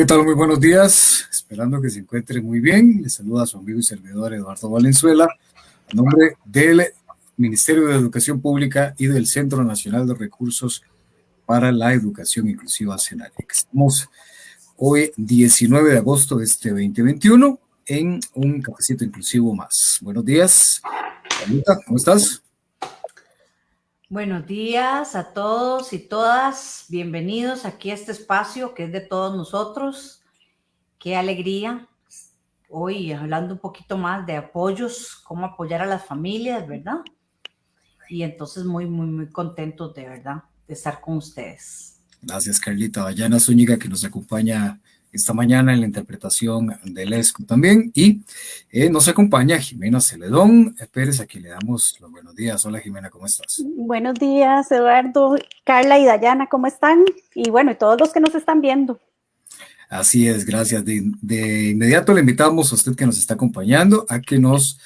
¿qué tal? Muy buenos días. Esperando que se encuentre muy bien. Le saluda a su amigo y servidor Eduardo Valenzuela, en nombre del Ministerio de Educación Pública y del Centro Nacional de Recursos para la Educación Inclusiva CENAREC. Estamos hoy, 19 de agosto de este 2021, en un cafecito inclusivo más. Buenos días. ¿cómo estás? Buenos días a todos y todas. Bienvenidos aquí a este espacio que es de todos nosotros. Qué alegría. Hoy hablando un poquito más de apoyos, cómo apoyar a las familias, ¿verdad? Y entonces muy, muy, muy contentos de verdad de estar con ustedes. Gracias, Carlita. Vallana Zúñiga, que nos acompaña esta mañana en la interpretación del ESCO también. Y eh, nos acompaña Jimena Celedón Pérez, a quien le damos los buenos días. Hola Jimena, ¿cómo estás? Buenos días, Eduardo, Carla y Dayana, ¿cómo están? Y bueno, y todos los que nos están viendo. Así es, gracias. De, de inmediato le invitamos a usted que nos está acompañando a que nos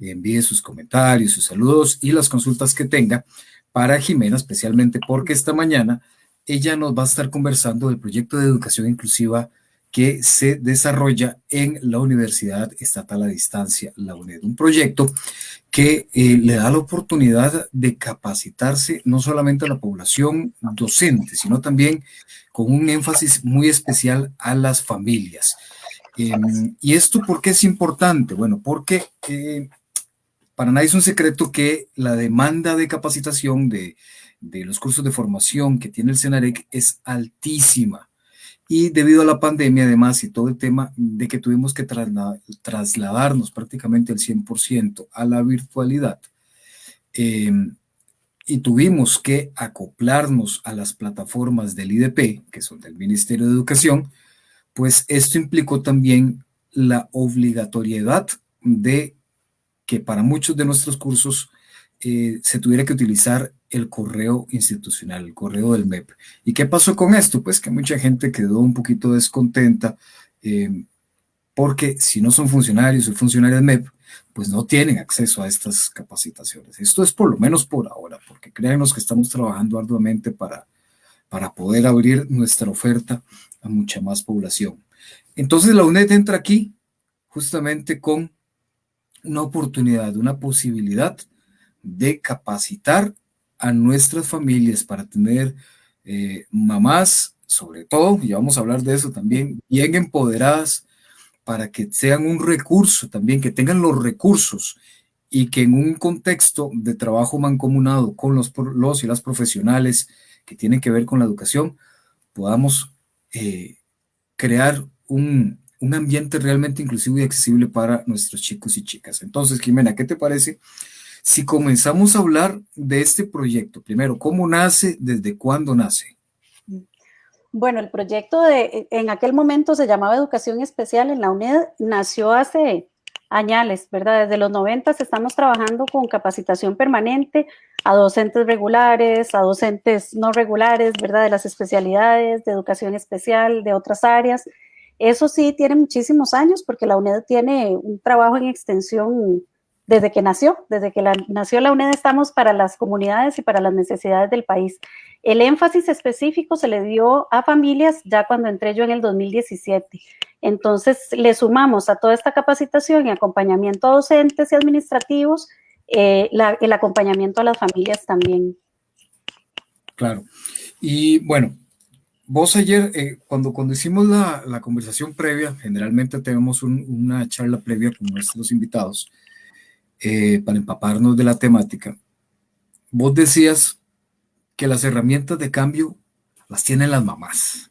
envíe sus comentarios, sus saludos y las consultas que tenga para Jimena, especialmente porque esta mañana ella nos va a estar conversando del proyecto de educación inclusiva que se desarrolla en la Universidad Estatal a Distancia, la UNED. Un proyecto que eh, le da la oportunidad de capacitarse no solamente a la población docente, sino también con un énfasis muy especial a las familias. Em, ¿Y esto por qué es importante? Bueno, porque eh, para nadie es un secreto que la demanda de capacitación de, de los cursos de formación que tiene el CENAREC es altísima y debido a la pandemia además y todo el tema de que tuvimos que trasladarnos prácticamente el 100% a la virtualidad em, y tuvimos que acoplarnos a las plataformas del IDP, que son del Ministerio de Educación, pues esto implicó también la obligatoriedad de que para muchos de nuestros cursos eh, se tuviera que utilizar el correo institucional, el correo del MEP. ¿Y qué pasó con esto? Pues que mucha gente quedó un poquito descontenta eh, porque si no son funcionarios o funcionarios MEP, pues no tienen acceso a estas capacitaciones. Esto es por lo menos por ahora, porque créanos que estamos trabajando arduamente para, para poder abrir nuestra oferta a mucha más población. Entonces la UNED entra aquí justamente con una oportunidad, una posibilidad de capacitar a nuestras familias para tener eh, mamás, sobre todo, y vamos a hablar de eso también, bien empoderadas, para que sean un recurso también, que tengan los recursos y que en un contexto de trabajo mancomunado con los, los y las profesionales que tienen que ver con la educación, podamos eh, crear un, un ambiente realmente inclusivo y accesible para nuestros chicos y chicas. Entonces, Jimena, ¿qué te parece si comenzamos a hablar de este proyecto, primero, ¿cómo nace? ¿Desde cuándo nace? Bueno, el proyecto de, en aquel momento se llamaba Educación Especial en la UNED, nació hace años, ¿verdad? Desde los 90 estamos trabajando con capacitación permanente a docentes regulares, a docentes no regulares, ¿verdad? De las especialidades, de educación especial, de otras áreas. Eso sí tiene muchísimos años porque la UNED tiene un trabajo en extensión desde que nació, desde que nació la UNED estamos para las comunidades y para las necesidades del país. El énfasis específico se le dio a familias ya cuando entré yo en el 2017. Entonces le sumamos a toda esta capacitación y acompañamiento a docentes y administrativos eh, el acompañamiento a las familias también. Claro. Y bueno, vos ayer, eh, cuando, cuando hicimos la, conversación previa, generalmente tenemos una charla previa con nuestros invitados, eh, para empaparnos de la temática, vos decías que las herramientas de cambio las tienen las mamás.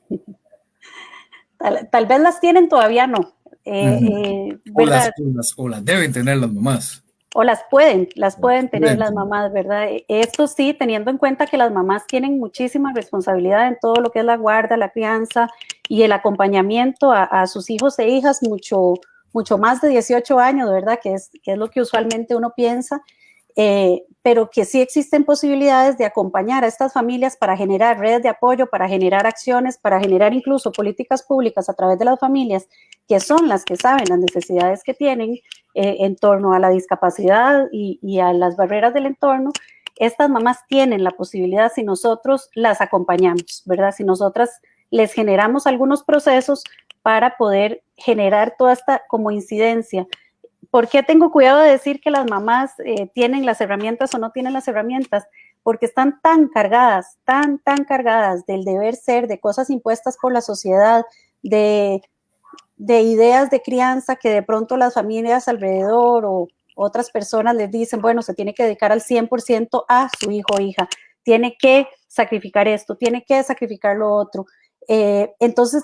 Tal, vez las tienen, todavía no. Eh, eh, o, las, deben tener las mamás. O las pueden, las pueden tener las mamás, ¿verdad? Esto sí, teniendo en cuenta que las mamás tienen muchísima responsabilidad en todo lo que es la guarda, la crianza y el acompañamiento a, a sus hijos e hijas mucho, mucho más de 18 años, ¿verdad? Que es, que es lo que usualmente uno piensa, eh, pero que sí existen posibilidades de acompañar a estas familias para generar redes de apoyo, para generar acciones, para generar incluso políticas públicas a través de las familias, que son las que saben las necesidades que tienen eh, en torno a la discapacidad y, y a las barreras del entorno. Estas mamás tienen la posibilidad si nosotros las acompañamos, ¿verdad? Si nosotras les generamos algunos procesos para poder generar toda esta como incidencia. ¿Por qué tengo cuidado de decir que las mamás eh, tienen las herramientas o no tienen las herramientas? Porque están tan cargadas, tan, tan cargadas del deber ser, de cosas impuestas por la sociedad, de, de ideas de crianza que de pronto las familias alrededor o otras personas les dicen, bueno, se tiene que dedicar al 100% a su hijo o hija, tiene que sacrificar esto, tiene que sacrificar lo otro. Eh, entonces,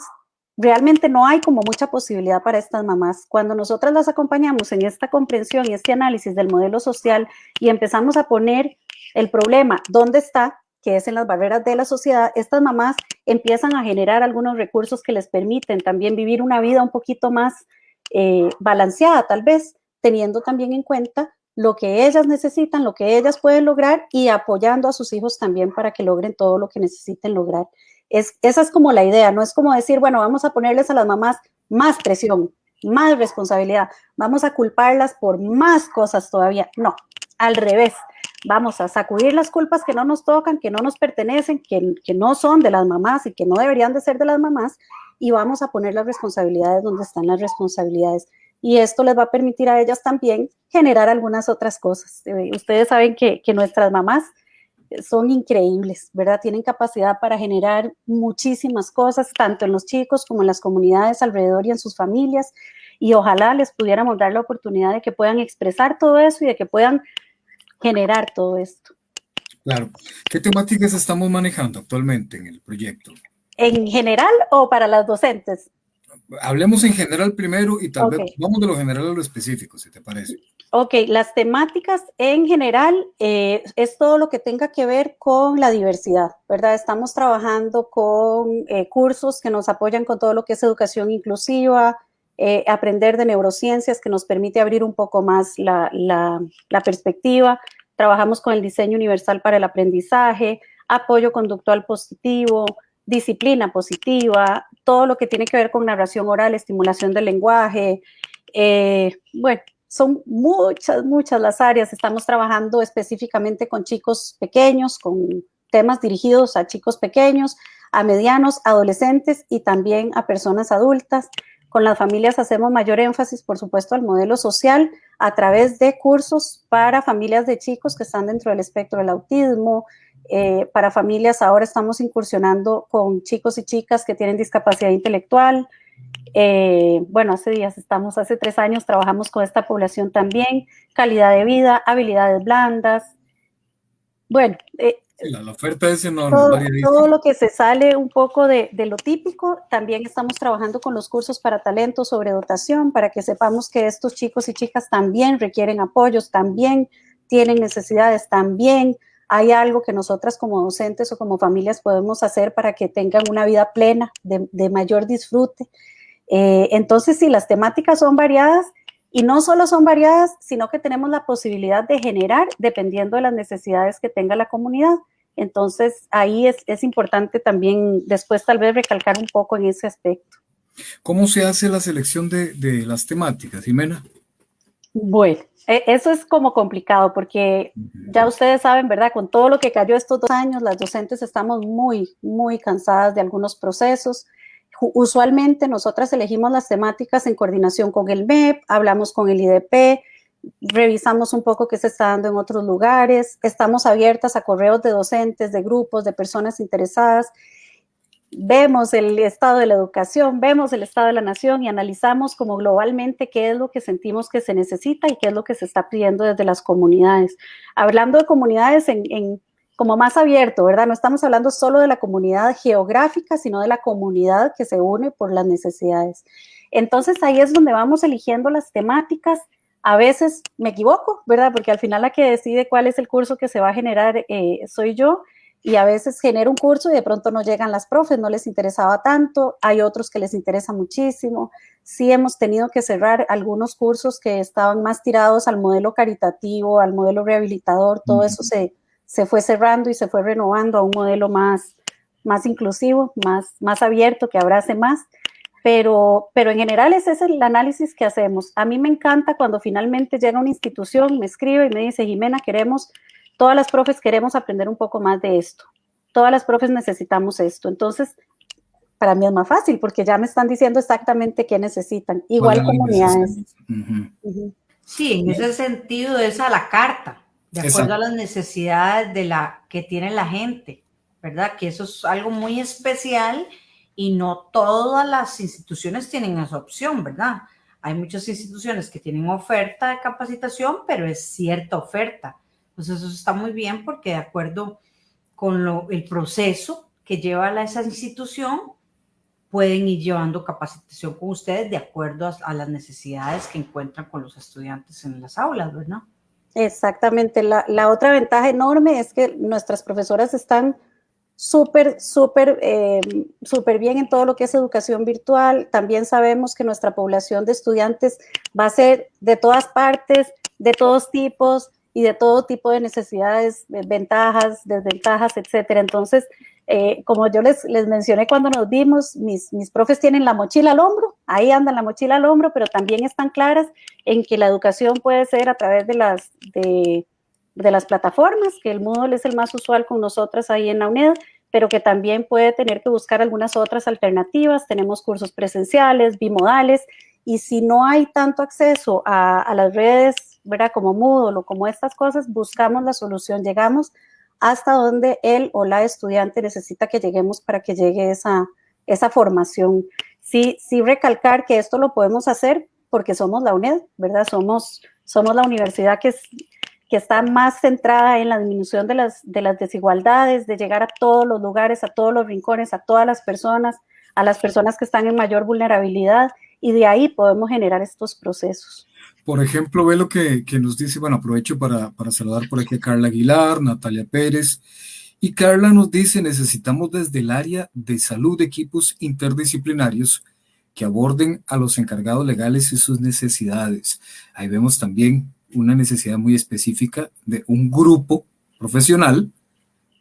realmente no hay como mucha posibilidad para estas mamás. Cuando nosotras las acompañamos en esta comprensión y este análisis del modelo social y empezamos a poner el problema, ¿dónde está? que es en las barreras de la sociedad, estas mamás empiezan a generar algunos recursos que les permiten también vivir una vida un poquito más eh, balanceada, tal vez, teniendo también en cuenta lo que ellas necesitan, lo que ellas pueden lograr y apoyando a sus hijos también para que logren todo lo que necesiten lograr. Es, esa es como la idea, no es como decir, bueno, vamos a ponerles a las mamás más presión, más responsabilidad, vamos a culparlas por más cosas todavía. No, al revés, vamos a sacudir las culpas que no nos tocan, que no nos pertenecen, que, que no son de las mamás y que no deberían de ser de las mamás y vamos a poner las responsabilidades donde están las responsabilidades y esto les va a permitir a ellas también generar algunas otras cosas. Eh, ustedes saben que, nuestras mamás son increíbles, ¿verdad? Tienen capacidad para generar muchísimas cosas, tanto en los chicos como en las comunidades alrededor y en sus familias, y ojalá les pudiéramos dar la oportunidad de que puedan expresar todo eso y de que puedan generar todo esto. Claro. ¿Qué temáticas estamos manejando actualmente en el proyecto? ¿En general o para las docentes? Hablemos en general primero y tal vez vamos de lo general a lo específico, si te parece. Ok, las temáticas en general eh, es todo lo que tenga que ver con la diversidad, ¿verdad? Estamos trabajando con eh, cursos que nos apoyan con todo lo que es educación inclusiva, eh, aprender de neurociencias que nos permite abrir un poco más la, la perspectiva. Trabajamos con el diseño universal para el aprendizaje, apoyo conductual positivo, disciplina positiva, todo lo que tiene que ver con narración oral, estimulación del lenguaje. Eh, bueno, son muchas, muchas las áreas. Estamos trabajando específicamente con chicos pequeños, con temas dirigidos a chicos pequeños, a medianos, adolescentes y también a personas adultas. Con las familias hacemos mayor énfasis, por supuesto, al modelo social a través de cursos para familias de chicos que están dentro del espectro del autismo, eh, para familias ahora estamos incursionando con chicos y chicas que tienen discapacidad intelectual. Eh, bueno, hace días estamos, hace tres años trabajamos con esta población también, calidad de vida, habilidades blandas. Bueno, eh, la, oferta es enorme. Todo, lo que se sale un poco de, de, lo típico, también estamos trabajando con los cursos para talento sobre dotación, para que sepamos que estos chicos y chicas también requieren apoyos, también tienen necesidades, también hay algo que nosotras como docentes o como familias podemos hacer para que tengan una vida plena, de, mayor disfrute. Eh, entonces, sí, las temáticas son variadas y no solo son variadas, sino que tenemos la posibilidad de generar dependiendo de las necesidades que tenga la comunidad. Entonces, ahí es, importante también después tal vez recalcar un poco en ese aspecto. ¿Cómo se hace la selección de, de las temáticas, Jimena? Bueno, e, eso es como complicado porque ya ustedes saben, ¿verdad? Con todo lo que cayó estos dos años, las docentes estamos muy, muy cansadas de algunos procesos. Usualmente nosotras elegimos las temáticas en coordinación con el MEP, hablamos con el IDP, revisamos un poco qué se está dando en otros lugares, estamos abiertas a correos de docentes, de grupos, de personas interesadas vemos el estado de la educación, vemos el estado de la nación y analizamos como globalmente qué es lo que sentimos que se necesita y qué es lo que se está pidiendo desde las comunidades. Hablando de comunidades en, como más abierto, ¿verdad? No estamos hablando solo de la comunidad geográfica, sino de la comunidad que se une por las necesidades. Entonces ahí es donde vamos eligiendo las temáticas. A veces me equivoco, ¿verdad? Porque al final la que decide cuál es el curso que se va a generar eh, soy yo y a veces genera un curso y de pronto no llegan las profes, no les interesaba tanto, hay otros que les interesa muchísimo. Sí hemos tenido que cerrar algunos cursos que estaban más tirados al modelo caritativo, al modelo rehabilitador, todo eso se, se fue cerrando y se fue renovando a un modelo más, más inclusivo, más, más abierto, que abrace más. Pero, pero en general ese es el análisis que hacemos. A mí me encanta cuando finalmente llega una institución, me escribe y me dice, Jimena, queremos Todas las profes queremos aprender un poco más de esto. Todas las profes necesitamos esto. Entonces, para mí es más fácil porque ya me están diciendo exactamente qué necesitan, igual comunidades. Sí, en ese sentido es a la carta, de acuerdo a las necesidades de la que tiene la gente, ¿verdad? Que eso es algo muy especial y no todas las instituciones tienen esa opción, ¿verdad? Hay muchas instituciones que tienen oferta de capacitación, pero es cierta oferta. Entonces eso está muy bien porque de acuerdo con lo, el proceso que lleva a esa institución, pueden ir llevando capacitación con ustedes de acuerdo a, las necesidades que encuentran con los estudiantes en las aulas, ¿verdad? Exactamente. La, la otra ventaja enorme es que nuestras profesoras están súper, súper, eh, súper bien en todo lo que es educación virtual. También sabemos que nuestra población de estudiantes va a ser de todas partes, de todos tipos y de todo tipo de necesidades, ventajas, desventajas, etcétera. Entonces, eh, como yo les, les mencioné cuando nos vimos, mis, mis profes tienen la mochila al hombro, ahí andan la mochila al hombro, pero también están claras en que la educación puede ser a través de las, de, de las plataformas, que el Moodle es el más usual con nosotras ahí en la UNED, pero que también puede tener que buscar algunas otras alternativas. Tenemos cursos presenciales, bimodales, y si no hay tanto acceso a, las redes, ¿verdad? Como Moodle o como estas cosas, buscamos la solución, llegamos hasta donde él o la estudiante necesita que lleguemos para que llegue esa, esa formación. Sí, sí recalcar que esto lo podemos hacer porque somos la UNED, ¿verdad? Somos, somos la universidad que es, que está más centrada en la disminución de las, de las desigualdades, de llegar a todos los lugares, a todos los rincones, a todas las personas, a las personas que están en mayor vulnerabilidad, y de ahí podemos generar estos procesos. Por ejemplo, ve lo que, nos dice, bueno, aprovecho para saludar por aquí a Carla Aguilar, Natalia Pérez, y Carla nos dice, necesitamos desde el área de salud equipos interdisciplinarios que aborden a los encargados legales y sus necesidades. Ahí vemos también una necesidad muy específica de un grupo profesional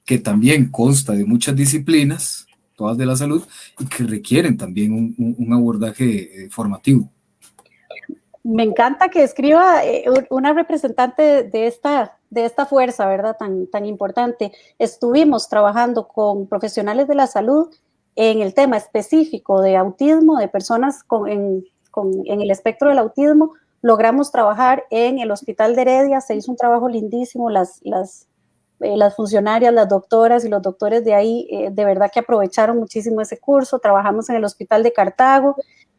que también consta de muchas disciplinas, todas de la salud, y que requieren también un, abordaje eh, formativo. Me encanta que escriba eh, una representante de esta, de esta fuerza, ¿verdad? Tan, tan importante. Estuvimos trabajando con profesionales de la salud en el tema específico de autismo, de personas en, con, en el espectro del autismo, logramos trabajar en el Hospital de Heredia, se hizo un trabajo lindísimo, las, las, eh, las funcionarias, las doctoras y los doctores de ahí eh, de verdad que aprovecharon muchísimo ese curso, trabajamos en el Hospital de Cartago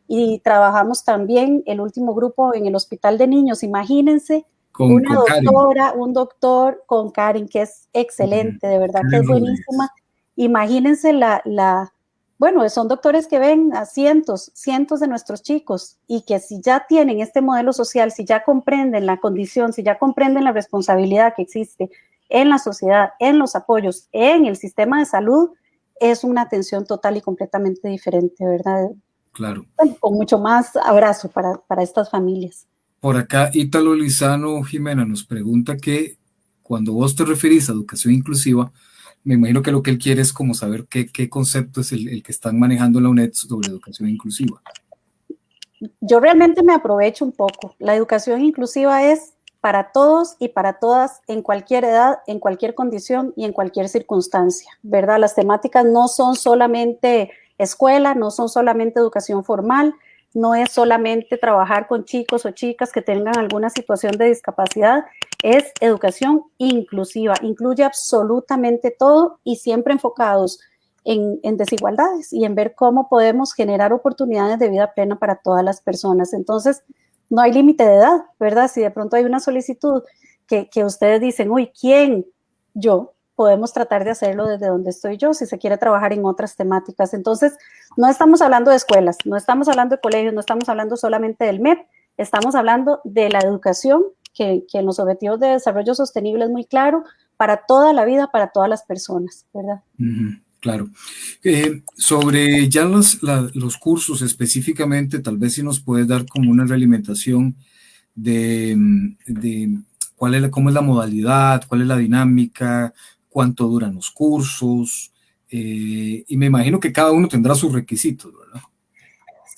y trabajamos también el último grupo en el Hospital de Niños, imagínense. una doctora, un doctor con Karen, que es excelente, de verdad que es buenísima. Imagínense la, la, bueno, son doctores que ven a cientos, cientos de nuestros chicos y que si ya tienen este modelo social, si ya comprenden la condición, si ya comprenden la responsabilidad que existe en la sociedad, en los apoyos, en el sistema de salud, es una atención total y completamente diferente, ¿verdad? Claro. con mucho más abrazo para, para estas familias. Por acá, Ítalo Lizano Jimena nos pregunta que cuando vos te referís a educación inclusiva, me imagino que lo que él quiere es como saber qué, concepto es el, que están manejando la UNED sobre educación inclusiva. Yo realmente me aprovecho un poco. La educación inclusiva es para todos y para todas en cualquier edad, en cualquier condición y en cualquier circunstancia, ¿verdad? Las temáticas no son solamente escuela, no son solamente educación formal, no es solamente trabajar con chicos o chicas que tengan alguna situación de discapacidad, es educación inclusiva, incluye absolutamente todo y siempre enfocados en, desigualdades y en ver cómo podemos generar oportunidades de vida plena para todas las personas. Entonces, no hay límite de edad, ¿verdad? Si de pronto hay una solicitud que, que ustedes dicen, uy, ¿quién? Yo, podemos tratar de hacerlo desde donde estoy yo, si se quiere trabajar en otras temáticas. Entonces, no estamos hablando de escuelas, no estamos hablando de colegios, no estamos hablando solamente del MEP, estamos hablando de la educación que, en los objetivos de desarrollo sostenible es muy claro para toda la vida, para todas las personas, ¿verdad? claro. Eh, sobre ya los, los cursos específicamente, tal vez si nos puedes dar como una realimentación de, de cuál es cómo es la modalidad, cuál es la dinámica, cuánto duran los cursos, eh, y me imagino que cada uno tendrá sus requisitos, ¿verdad?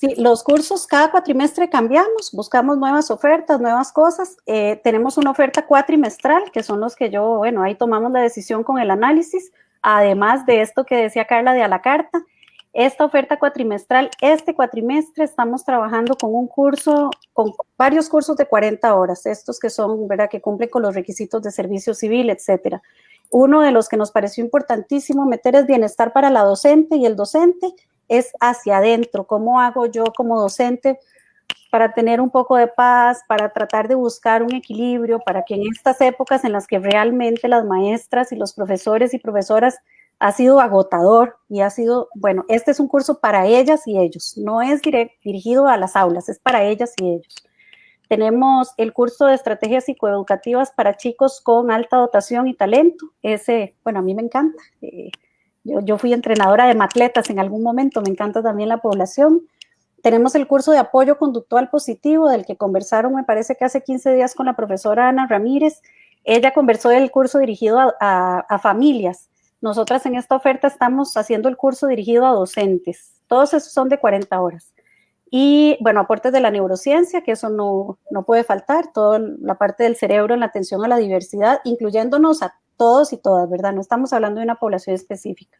Sí, los cursos cada cuatrimestre cambiamos, buscamos nuevas ofertas, nuevas cosas. Eh, tenemos una oferta cuatrimestral, que son los que yo, bueno, ahí tomamos la decisión con el análisis, además de esto que decía Carla de a la carta. Esta oferta cuatrimestral, este cuatrimestre estamos trabajando con un curso, con varios cursos de 40 horas, estos que son, ¿verdad?, que cumplen con los requisitos de servicio civil, etcétera. Uno de los que nos pareció importantísimo meter es bienestar para la docente y el docente es hacia adentro. ¿Cómo hago yo como docente para tener un poco de paz, para tratar de buscar un equilibrio, para que en estas épocas en las que realmente las maestras y los profesores y profesoras ha sido agotador y ha sido, bueno, este es un curso para ellas y ellos, no es dirigido a las aulas, es para ellas y ellos. Tenemos el curso de estrategias psicoeducativas para chicos con alta dotación y talento. Ese, bueno, a mí me encanta. Eh, yo, yo, fui entrenadora de matletas en algún momento, me encanta también la población. Tenemos el curso de apoyo conductual positivo, del que conversaron, me parece que hace 15 días con la profesora Ana Ramírez. Ella conversó del curso dirigido a, familias. Nosotras en esta oferta estamos haciendo el curso dirigido a docentes. Todos esos son de 40 horas. Y bueno, aportes de la neurociencia, que eso no, no puede faltar, toda la parte del cerebro en la atención a la diversidad, incluyéndonos a todos y todas, ¿verdad? No estamos hablando de una población específica.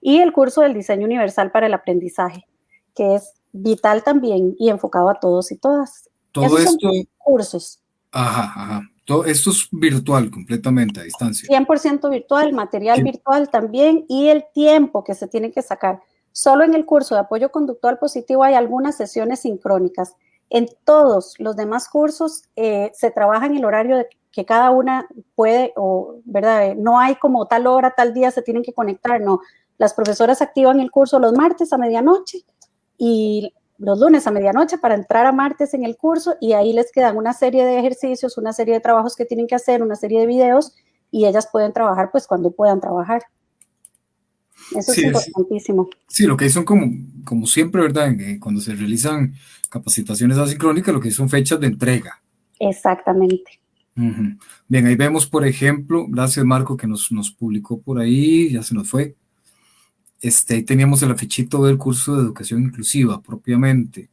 Y el curso del diseño universal para el aprendizaje, que es vital también y enfocado a todos y todas. Todo esto. Son cursos. Ajá, ajá. Todo esto es virtual, completamente a distancia. 100% virtual, material sí. virtual también y el tiempo que se tiene que sacar Solo en el curso de apoyo conductual positivo hay algunas sesiones sincrónicas. En todos los demás cursos eh, se trabaja en el horario de que cada una puede, o verdad, no hay como tal hora, tal día se tienen que conectar, no. Las profesoras activan el curso los martes a medianoche y los lunes a medianoche para entrar a martes en el curso y ahí les quedan una serie de ejercicios, una serie de trabajos que tienen que hacer, una serie de videos y ellas pueden trabajar pues cuando puedan trabajar. Eso sí, es importantísimo. Sí, lo que hay son como, como siempre, ¿verdad? Cuando se realizan capacitaciones asincrónicas, lo que hay son fechas de entrega. Exactamente. Uh -huh. Bien, ahí vemos, por ejemplo, gracias Marco que nos, nos publicó por ahí, ya se nos fue. Este, ahí teníamos el afichito del curso de educación inclusiva propiamente.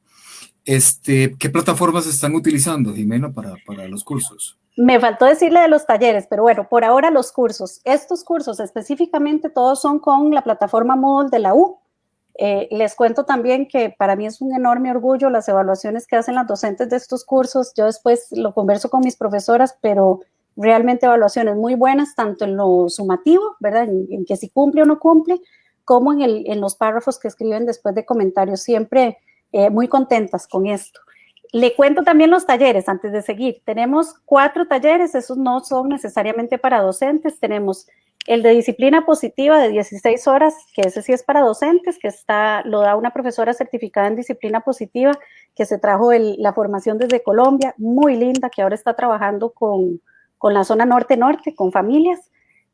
Este, ¿Qué plataformas están utilizando, Jimena, para, para los cursos? Me faltó decirle de los talleres, pero bueno, por ahora los cursos. Estos cursos específicamente todos son con la plataforma Moodle de la U. Eh, les cuento también que para mí es un enorme orgullo las evaluaciones que hacen las docentes de estos cursos. Yo después lo converso con mis profesoras, pero realmente evaluaciones muy buenas, tanto en lo sumativo, ¿verdad? En, en que si cumple o no cumple, como en, los párrafos que escriben después de comentarios. Siempre eh, muy contentas con esto. Le cuento también los talleres antes de seguir. Tenemos cuatro talleres, esos no son necesariamente para docentes. Tenemos el de disciplina positiva de 16 horas, que ese sí es para docentes, que está, lo da una profesora certificada en disciplina positiva, que se trajo la formación desde Colombia, muy linda, que ahora está trabajando con, con la zona norte-norte, con familias.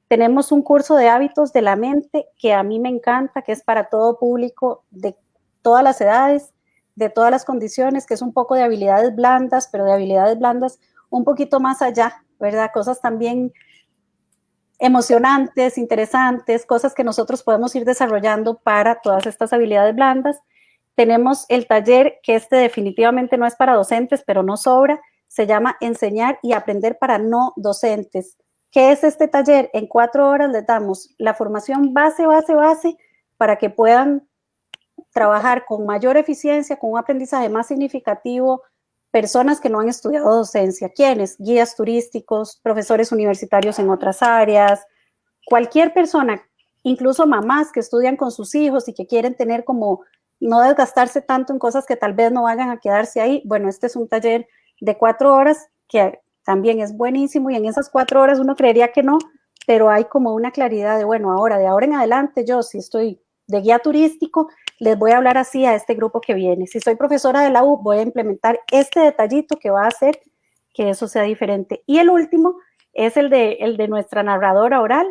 Tenemos un curso de hábitos de la mente que a mí me encanta, que es para todo público de todas las edades de todas las condiciones, que es un poco de habilidades blandas, pero de habilidades blandas un poquito más allá, ¿verdad? Cosas también emocionantes, interesantes, cosas que nosotros podemos ir desarrollando para todas estas habilidades blandas. Tenemos el taller que este definitivamente no es para docentes, pero no sobra, se llama Enseñar y Aprender para no docentes. ¿Qué es este taller? En cuatro horas les damos la formación base, base, base, para que puedan trabajar con mayor eficiencia, con un aprendizaje más significativo, personas que no han estudiado docencia. ¿Quiénes? Guías turísticos, profesores universitarios en otras áreas, cualquier persona, incluso mamás que estudian con sus hijos y que quieren tener como no desgastarse tanto en cosas que tal vez no vayan a quedarse ahí. Bueno, este es un taller de cuatro horas que también es buenísimo y en esas cuatro horas uno creería que no, pero hay como una claridad de, bueno, ahora, de ahora en adelante yo si estoy de guía turístico, les voy a hablar así a este grupo que viene. Si soy profesora de la U, voy a implementar este detallito que va a hacer que eso sea diferente. Y el último es el de, el de nuestra narradora oral,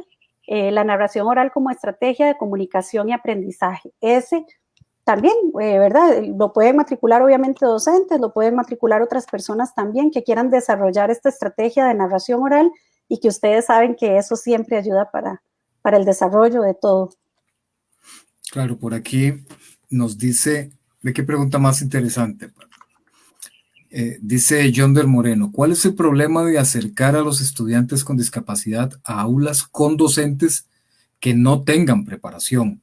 eh, la narración oral como estrategia de comunicación y aprendizaje. Ese también, eh, ¿verdad? Lo pueden matricular obviamente docentes, lo pueden matricular otras personas también que quieran desarrollar esta estrategia de narración oral y que ustedes saben que eso siempre ayuda para, para el desarrollo de todo. Claro, por aquí nos dice, ¿de qué pregunta más interesante? Eh, dice John del Moreno, ¿cuál es el problema de acercar a los estudiantes con discapacidad a aulas con docentes que no tengan preparación?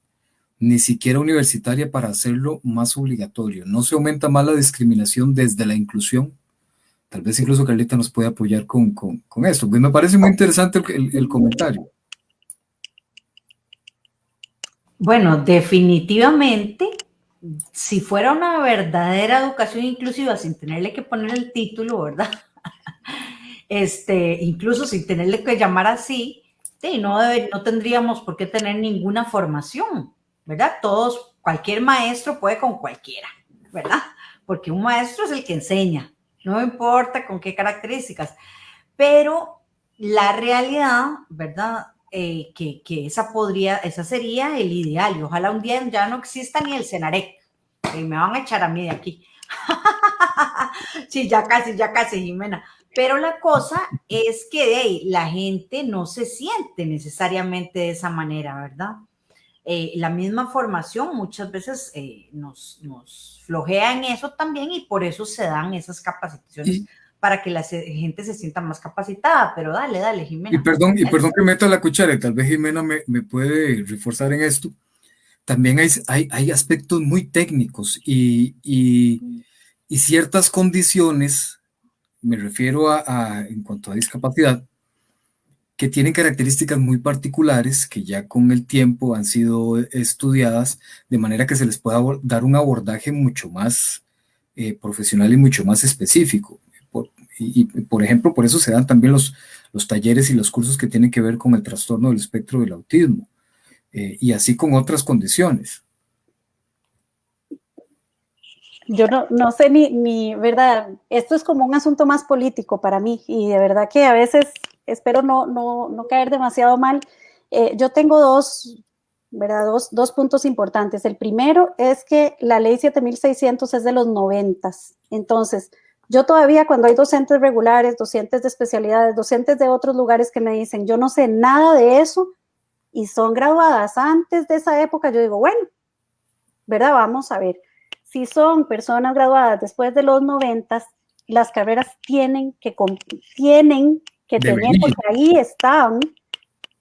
Ni siquiera universitaria para hacerlo más obligatorio. No se aumenta más la discriminación desde la inclusión. Tal vez incluso Carlita nos puede apoyar con, con, con esto. Pues me parece muy interesante el, el comentario. Bueno, definitivamente, si fuera una verdadera educación inclusiva sin tenerle que poner el título, ¿verdad? Este, incluso sin tenerle que llamar así, sí, no, no tendríamos por qué tener ninguna formación, ¿verdad? Todos, cualquier maestro puede con cualquiera, ¿verdad? Porque un maestro es el que enseña, no importa con qué características, pero la realidad, ¿verdad? Eh, que, que, esa podría, esa sería el ideal y ojalá un día ya no exista ni el Cenarec, y me van a echar a mí de aquí. sí, ya casi, ya casi, Jimena. Pero la cosa es que ahí, la gente no se siente necesariamente de esa manera, ¿verdad? Eh, la misma formación muchas veces eh, nos, nos, flojea en eso también y por eso se dan esas capacitaciones para que la gente se sienta más capacitada. Pero dale, dale, Jimena. Y perdón, y perdón que meta la cuchara, tal vez Jimena me, me puede reforzar en esto. También hay, hay, hay aspectos muy técnicos y, y, y ciertas condiciones me refiero a, en cuanto a discapacidad, que tienen características muy particulares que ya con el tiempo han sido estudiadas de manera que se les pueda dar un abordaje mucho más eh, profesional y mucho más específico. Y, por ejemplo, por eso se dan también los, los talleres y los cursos que tienen que ver con el trastorno del espectro del autismo eh, y así con otras condiciones yo no, no sé ni, ni, verdad, esto es como un asunto más político para mí y de verdad que a veces espero no, no, no caer demasiado mal. Eh, yo tengo dos, ¿verdad? Dos, dos, puntos importantes. El primero es que la ley 7600 es de los 90. Entonces, yo todavía cuando hay docentes regulares, docentes de especialidades, docentes de otros lugares que me dicen, yo no sé nada de eso y son graduadas antes de esa época, yo digo, bueno, ¿verdad? Vamos a ver si son personas graduadas después de los 90, las carreras tienen que, tienen que porque ahí están,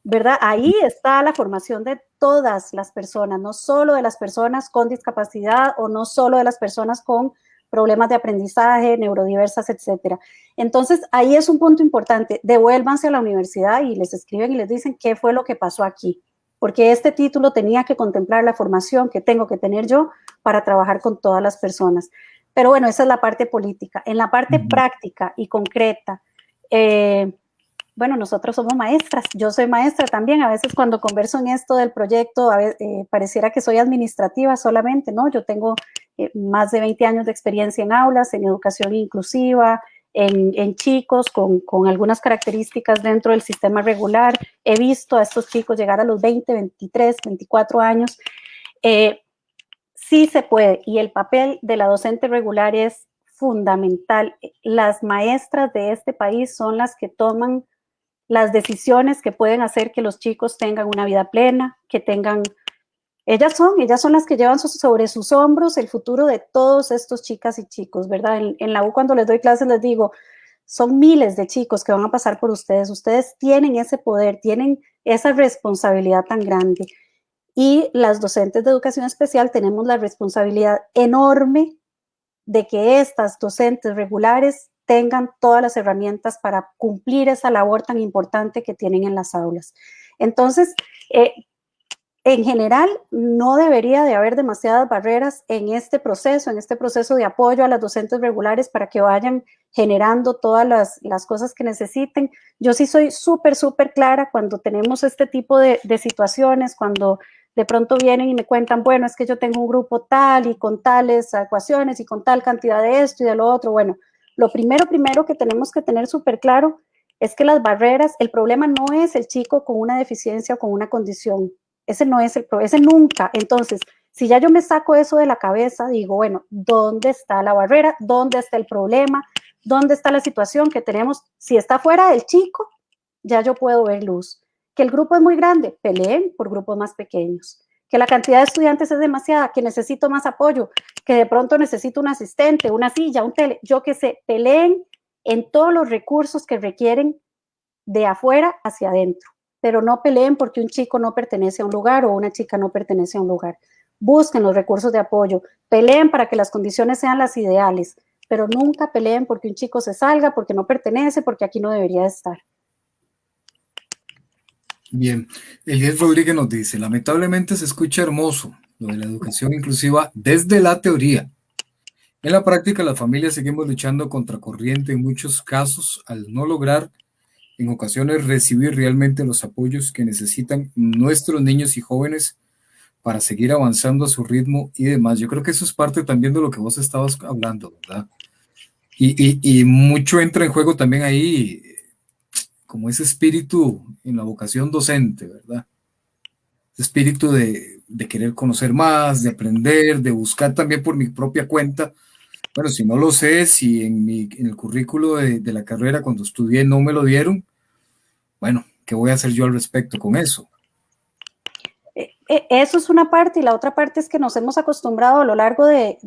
¿verdad? Ahí está la formación de todas las personas, no solo de las personas con discapacidad o no solo de las personas con problemas de aprendizaje, neurodiversas, etcétera. Entonces, ahí es un punto importante. Devuélvanse a la universidad y les escriben y les dicen qué fue lo que pasó aquí porque este título tenía que contemplar la formación que tengo que tener yo para trabajar con todas las personas. Pero bueno, esa es la parte política. En la parte práctica y concreta, eh, bueno, nosotros somos maestras, yo soy maestra también, a veces cuando converso en esto del proyecto, eh, pareciera que soy administrativa solamente, ¿no? Yo tengo eh, más de 20 años de experiencia en aulas, en educación inclusiva, en, chicos con, con, algunas características dentro del sistema regular. He visto a estos chicos llegar a los 20, 23, 24 años. Eh, sí se puede y el papel de la docente regular es fundamental. Las maestras de este país son las que toman las decisiones que pueden hacer que los chicos tengan una vida plena, que tengan ellas son, ellas son las que llevan sobre sus hombros el futuro de todos estos chicas y chicos, ¿verdad? En, la U cuando les doy clases les digo, son miles de chicos que van a pasar por ustedes, ustedes tienen ese poder, tienen esa responsabilidad tan grande. Y las docentes de educación especial tenemos la responsabilidad enorme de que estas docentes regulares tengan todas las herramientas para cumplir esa labor tan importante que tienen en las aulas. Entonces, eh, en general, no debería de haber demasiadas barreras en este proceso, en este proceso de apoyo a las docentes regulares para que vayan generando todas las, cosas que necesiten. Yo sí soy súper, súper clara cuando tenemos este tipo de, de situaciones, cuando de pronto vienen y me cuentan, bueno, es que yo tengo un grupo tal y con tales ecuaciones y con tal cantidad de esto y de lo otro. Bueno, lo primero, primero que tenemos que tener súper claro es que las barreras, el problema no es el chico con una deficiencia o con una condición. Ese no es el problema, ese nunca. Entonces, si ya yo me saco eso de la cabeza, digo, bueno, ¿dónde está la barrera? ¿Dónde está el problema? ¿Dónde está la situación que tenemos? Si está fuera del chico, ya yo puedo ver luz. Que el grupo es muy grande, peleen por grupos más pequeños. Que la cantidad de estudiantes es demasiada, que necesito más apoyo, que de pronto necesito un asistente, una silla, un tele, yo que sé, peleen en todos los recursos que requieren de afuera hacia adentro pero no peleen porque un chico no pertenece a un lugar o una chica no pertenece a un lugar. Busquen los recursos de apoyo, peleen para que las condiciones sean las ideales, pero nunca peleen porque un chico se salga, porque no pertenece, porque aquí no debería estar. Bien, Elías Rodríguez nos dice, lamentablemente se escucha hermoso lo de la educación inclusiva desde la teoría. En la práctica, las familias seguimos luchando contra corriente en muchos casos al no lograr en ocasiones recibir realmente los apoyos que necesitan nuestros niños y jóvenes para seguir avanzando a su ritmo y demás. Yo creo que eso es parte también de lo que vos estabas hablando, ¿verdad? Y, mucho entra en juego también ahí como ese espíritu en la vocación docente, ¿verdad? Ese espíritu de, querer conocer más, de aprender, de buscar también por mi propia cuenta. Bueno, si no lo sé, si en, el currículo de, de la carrera cuando estudié no me lo dieron, bueno, ¿qué voy a hacer yo al respecto con eso? Eh, eh, eso es una parte y la otra parte es que nos hemos acostumbrado a lo largo de,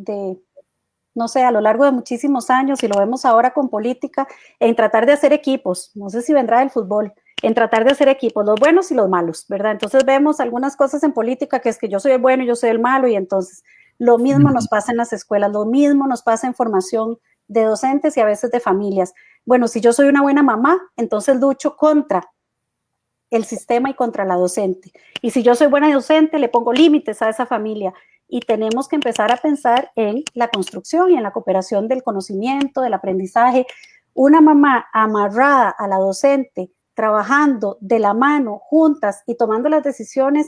no sé, a lo largo de muchísimos años y lo vemos ahora con política, en tratar de hacer equipos, no sé si vendrá del fútbol, en tratar de hacer equipos, los buenos y los malos, ¿verdad? Entonces vemos algunas cosas en política que es que yo soy el bueno y yo soy el malo y entonces lo mismo nos pasa en las escuelas, lo mismo nos pasa en formación de docentes y a veces de familias. Bueno, si yo soy una buena mamá, entonces lucho contra el sistema y contra la docente. Y si yo soy buena docente, le pongo límites a esa familia. Y tenemos que empezar a pensar en la construcción y en la cooperación del conocimiento, del aprendizaje. Una mamá amarrada a la docente, trabajando de la mano, juntas y tomando las decisiones,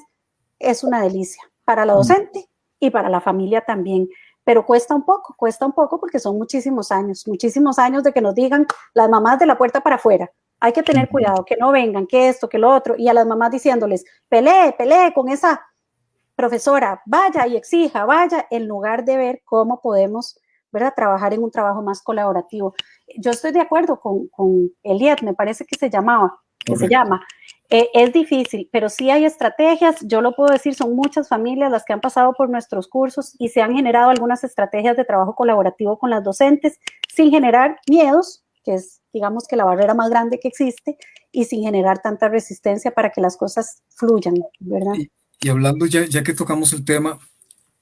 es una delicia para la docente y para la familia también. Pero cuesta un poco, cuesta un poco porque son muchísimos años, muchísimos años de que nos digan las mamás de la puerta para afuera, hay que tener cuidado, que no vengan, que esto, que lo otro, y a las mamás diciéndoles, pelee, pelee con esa profesora, vaya y exija, vaya, en lugar de ver cómo podemos, ¿verdad?, trabajar en un trabajo más colaborativo. Yo estoy de acuerdo con, con Eliet, me parece que se llamaba, que se llama, eh, es difícil, pero sí hay estrategias, yo lo puedo decir, son muchas familias las que han pasado por nuestros cursos y se han generado algunas estrategias de trabajo colaborativo con las docentes sin generar miedos, que es digamos que la barrera más grande que existe, y sin generar tanta resistencia para que las cosas fluyan, ¿verdad? Y, hablando ya, que tocamos el tema,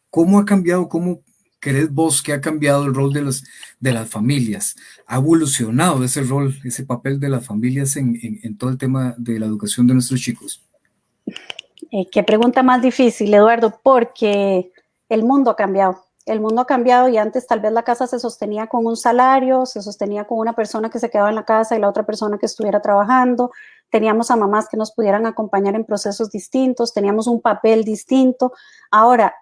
¿cómo ha cambiado, cómo crees vos que ha cambiado el rol de, los, de las familias? ¿Ha evolucionado ese rol, ese papel de las familias en, en, todo el tema de la educación de nuestros chicos? Eh, qué pregunta más difícil, Eduardo, porque el mundo ha cambiado. El mundo ha cambiado y antes tal vez la casa se sostenía con un salario, se sostenía con una persona que se quedaba en la casa y la otra persona que estuviera trabajando. Teníamos a mamás que nos pudieran acompañar en procesos distintos, teníamos un papel distinto. Ahora,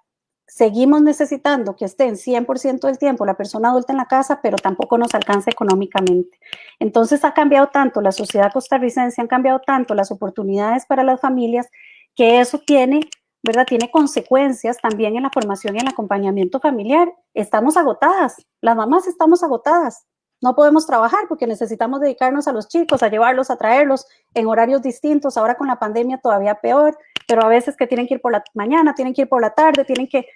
seguimos necesitando que estén 100% del tiempo la persona adulta en la casa, pero tampoco nos alcanza económicamente. Entonces ha cambiado tanto la sociedad costarricense, han cambiado tanto las oportunidades para las familias, que eso tiene, ¿verdad? Tiene consecuencias también en la formación y el acompañamiento familiar. Estamos agotadas, las mamás estamos agotadas. No podemos trabajar porque necesitamos dedicarnos a los chicos, a llevarlos, a traerlos en horarios distintos. Ahora con la pandemia todavía peor, pero a veces que tienen que ir por la mañana, tienen que ir por la tarde, tienen que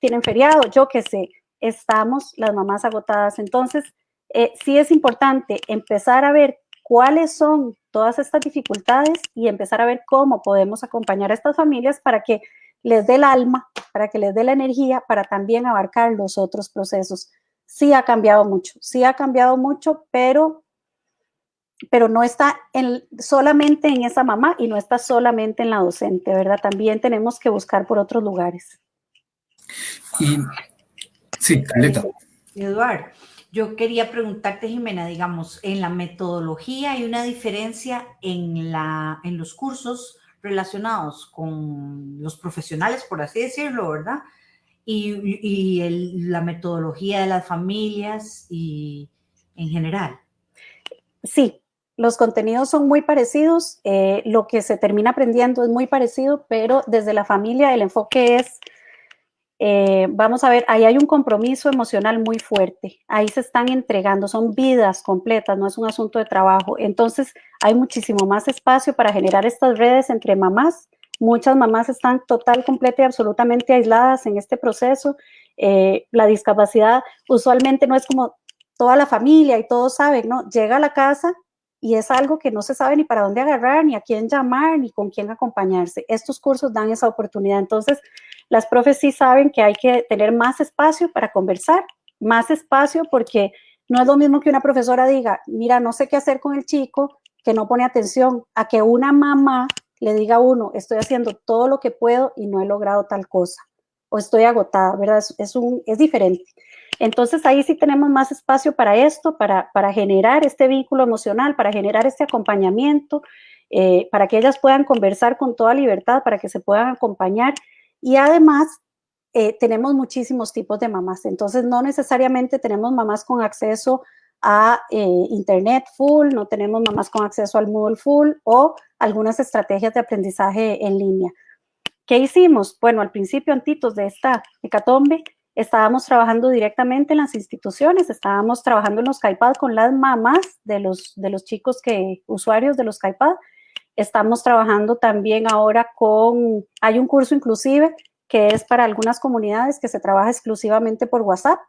tienen feriado, yo qué sé, estamos las mamás agotadas. Entonces, eh, sí es importante empezar a ver cuáles son todas estas dificultades y empezar a ver cómo podemos acompañar a estas familias para que les dé el alma, para que les dé la energía, para también abarcar los otros procesos. Sí ha cambiado mucho, sí ha cambiado mucho, pero, pero no está en, solamente en esa mamá y no está solamente en la docente, ¿verdad? También tenemos que buscar por otros lugares. Y sí, Caleta. Eduardo, yo quería preguntarte, Jimena, digamos, en la metodología hay una diferencia en, la, en los cursos relacionados con los profesionales, por así decirlo, ¿verdad? Y, la metodología de las familias y en general. Sí, los contenidos son muy parecidos, eh, lo que se termina aprendiendo es muy parecido, pero desde la familia el enfoque es eh, vamos a ver, ahí hay un compromiso emocional muy fuerte, ahí se están entregando, son vidas completas, no es un asunto de trabajo. Entonces, hay muchísimo más espacio para generar estas redes entre mamás. Muchas mamás están total, completa y absolutamente aisladas en este proceso. Eh, la discapacidad usualmente no es como toda la familia y todos saben, ¿no? Llega a la casa y es algo que no se sabe ni para dónde agarrar, ni a quién llamar, ni con quién acompañarse. Estos cursos dan esa oportunidad. Entonces, las profes sí saben que hay que tener más espacio para conversar, más espacio porque no es lo mismo que una profesora diga, mira, no sé qué hacer con el chico, que no pone atención, a que una mamá le diga a uno, estoy haciendo todo lo que puedo y no he logrado tal cosa, o estoy agotada, ¿verdad? Es, un, es diferente. Entonces ahí sí tenemos más espacio para esto, para, para generar este vínculo emocional, para generar este acompañamiento, eh, para que ellas puedan conversar con toda libertad, para que se puedan acompañar. Y además eh, tenemos muchísimos tipos de mamás, entonces no necesariamente tenemos mamás con acceso a eh, internet full, no tenemos mamás con acceso al Moodle full o algunas estrategias de aprendizaje en línea. ¿Qué hicimos? Bueno, al principio, antitos de esta hecatombe, estábamos trabajando directamente en las instituciones, estábamos trabajando en los CAIPAD con las mamás de los, de los chicos que, usuarios de los CAIPAD. Estamos trabajando también ahora con, hay un curso inclusive que es para algunas comunidades que se trabaja exclusivamente por WhatsApp,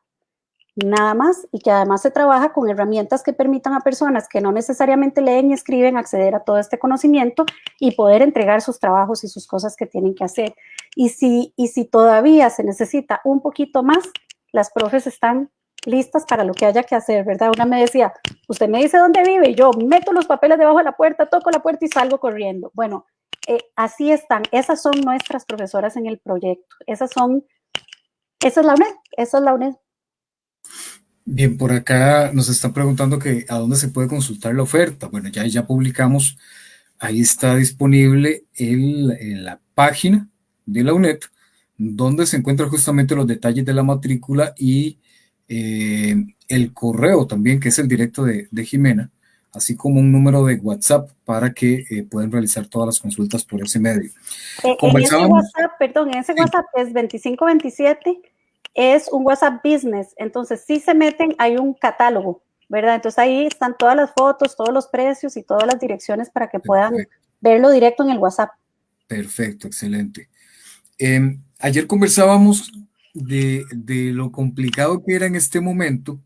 nada más, y que además se trabaja con herramientas que permitan a personas que no necesariamente leen y escriben acceder a todo este conocimiento y poder entregar sus trabajos y sus cosas que tienen que hacer. Y si, y si todavía se necesita un poquito más, las profes están listas para lo que haya que hacer, ¿verdad? Una me decía, usted me dice dónde vive, yo meto los papeles debajo de la puerta, toco la puerta y salgo corriendo. Bueno, eh, así están, esas son nuestras profesoras en el proyecto, esas son, esa es la UNED, esa es la UNED. Bien, por acá nos están preguntando que a dónde se puede consultar la oferta. Bueno, ya, ya publicamos, ahí está disponible en la página de la UNED, donde se encuentran justamente los detalles de la matrícula y eh, el correo también, que es el directo de, Jimena, así como un número de WhatsApp para que eh, puedan realizar todas las consultas por ese medio. Eh, en ese WhatsApp, perdón, en ese WhatsApp es 2527 es un WhatsApp Business, entonces si se meten, hay un catálogo, ¿verdad? Entonces ahí están todas las fotos, todos los precios y todas las direcciones para que puedan verlo directo en el WhatsApp. Perfecto, excelente. Em, ayer conversábamos de, lo complicado que era en este momento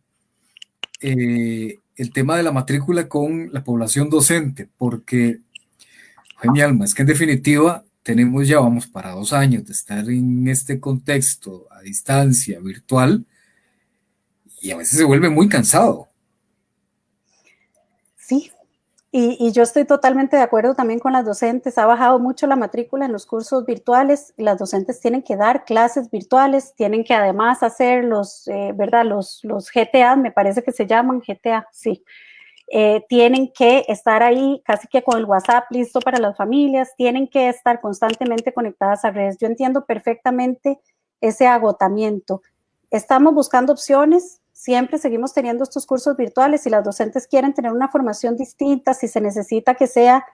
eh, el tema de la matrícula con la población docente, porque, mi alma, es que en definitiva tenemos ya, vamos, para dos años de estar en este contexto a distancia, virtual, y a veces se vuelve muy cansado. Sí, y, yo estoy totalmente de acuerdo también con las docentes. Ha bajado mucho la matrícula en los cursos virtuales. Las docentes tienen que dar clases virtuales, tienen que además hacer los, eh, ¿verdad? Los, los GTA, me parece que se llaman GTA, sí. Eh, tienen que estar ahí casi que con el WhatsApp listo para las familias, tienen que estar constantemente conectadas a redes. Yo entiendo perfectamente ese agotamiento. Estamos buscando opciones, siempre seguimos teniendo estos cursos virtuales. Si las docentes quieren tener una formación distinta, si se necesita que sea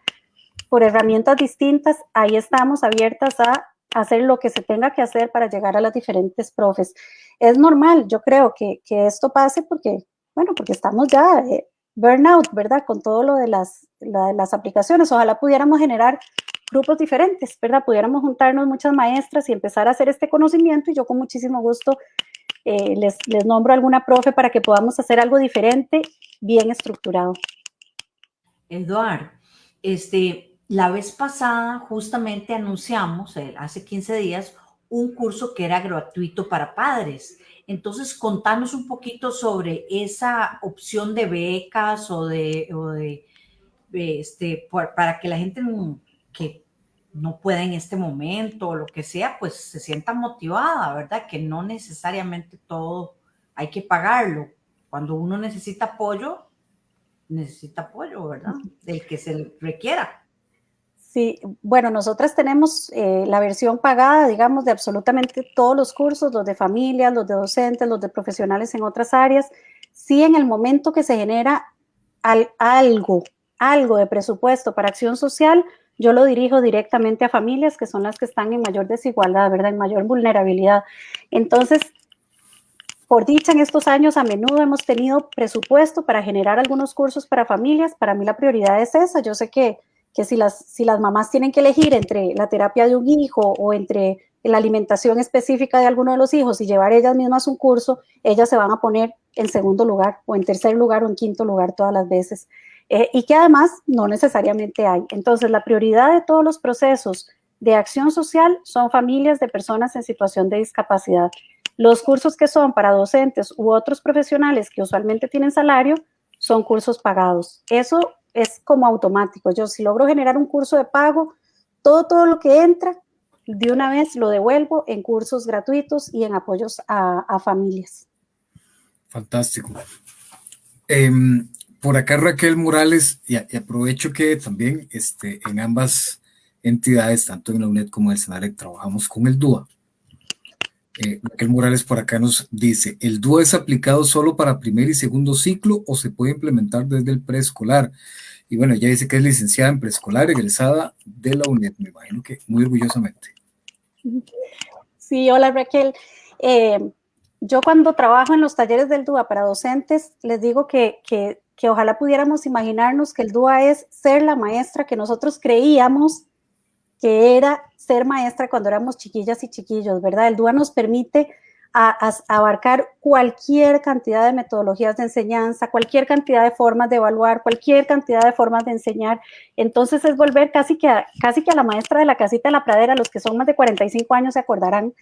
por herramientas distintas, ahí estamos abiertas a hacer lo que se tenga que hacer para llegar a las diferentes profes. Es normal, yo creo que, que esto pase porque, bueno, porque estamos ya eh, burnout, ¿verdad? Con todo lo de las, las aplicaciones. Ojalá pudiéramos generar grupos diferentes, ¿verdad? Pudiéramos juntarnos muchas maestras y empezar a hacer este conocimiento y yo con muchísimo gusto eh, les, les nombro alguna profe para que podamos hacer algo diferente, bien estructurado. Eduard, este, la vez pasada justamente anunciamos, eh, hace 15 días, un curso que era gratuito para padres. Entonces, contanos un poquito sobre esa opción de becas o de, este, para que la gente que no pueda en este momento o lo que sea, pues se sienta motivada, ¿verdad? Que no necesariamente todo hay que pagarlo. Cuando uno necesita apoyo, necesita apoyo, ¿verdad? Del que se requiera. Sí, bueno, nosotras tenemos eh, la versión pagada, digamos, de absolutamente todos los cursos, los de familias, los de docentes, los de profesionales en otras áreas. Sí, en el momento que se genera algo, algo de presupuesto para acción social, yo lo dirijo directamente a familias que son las que están en mayor desigualdad, ¿verdad? En mayor vulnerabilidad. Entonces, por dicha, en estos años a menudo hemos tenido presupuesto para generar algunos cursos para familias. Para mí la prioridad es esa. Yo sé que que si las, si las mamás tienen que elegir entre la terapia de un hijo o entre la alimentación específica de alguno de los hijos y llevar ellas mismas un curso, ellas se van a poner en segundo lugar o en tercer lugar o en quinto lugar todas las veces. eh, y que además no necesariamente hay. Entonces, la prioridad de todos los procesos de acción social son familias de personas en situación de discapacidad. Los cursos que son para docentes u otros profesionales que usualmente tienen salario son cursos pagados. Eso es como automático. Yo si logro generar un curso de pago, todo, todo lo que entra, de una vez lo devuelvo en cursos gratuitos y en apoyos a, familias. Fantástico. Em, por acá Raquel Morales, y, aprovecho que también este, en ambas entidades, tanto en la UNED como en el SENAREC, trabajamos con el DUA. Eh, Raquel Morales por acá nos dice, ¿el DUA es aplicado solo para primer y segundo ciclo o se puede implementar desde el preescolar? Y bueno, ella dice que es licenciada en preescolar, egresada de la UNED, me imagino que muy orgullosamente. Sí, hola Raquel. Eh, yo cuando trabajo en los talleres del DUA para docentes, les digo que, que, que ojalá pudiéramos imaginarnos que el DUA es ser la maestra que nosotros creíamos que era ser maestra cuando éramos chiquillas y chiquillos, ¿verdad? El DUA nos permite abarcar cualquier cantidad de metodologías de enseñanza, cualquier cantidad de formas de evaluar, cualquier cantidad de formas de enseñar. Entonces es volver casi que a, casi que a la maestra de la casita de la pradera, los que son más de 45 años se acordarán,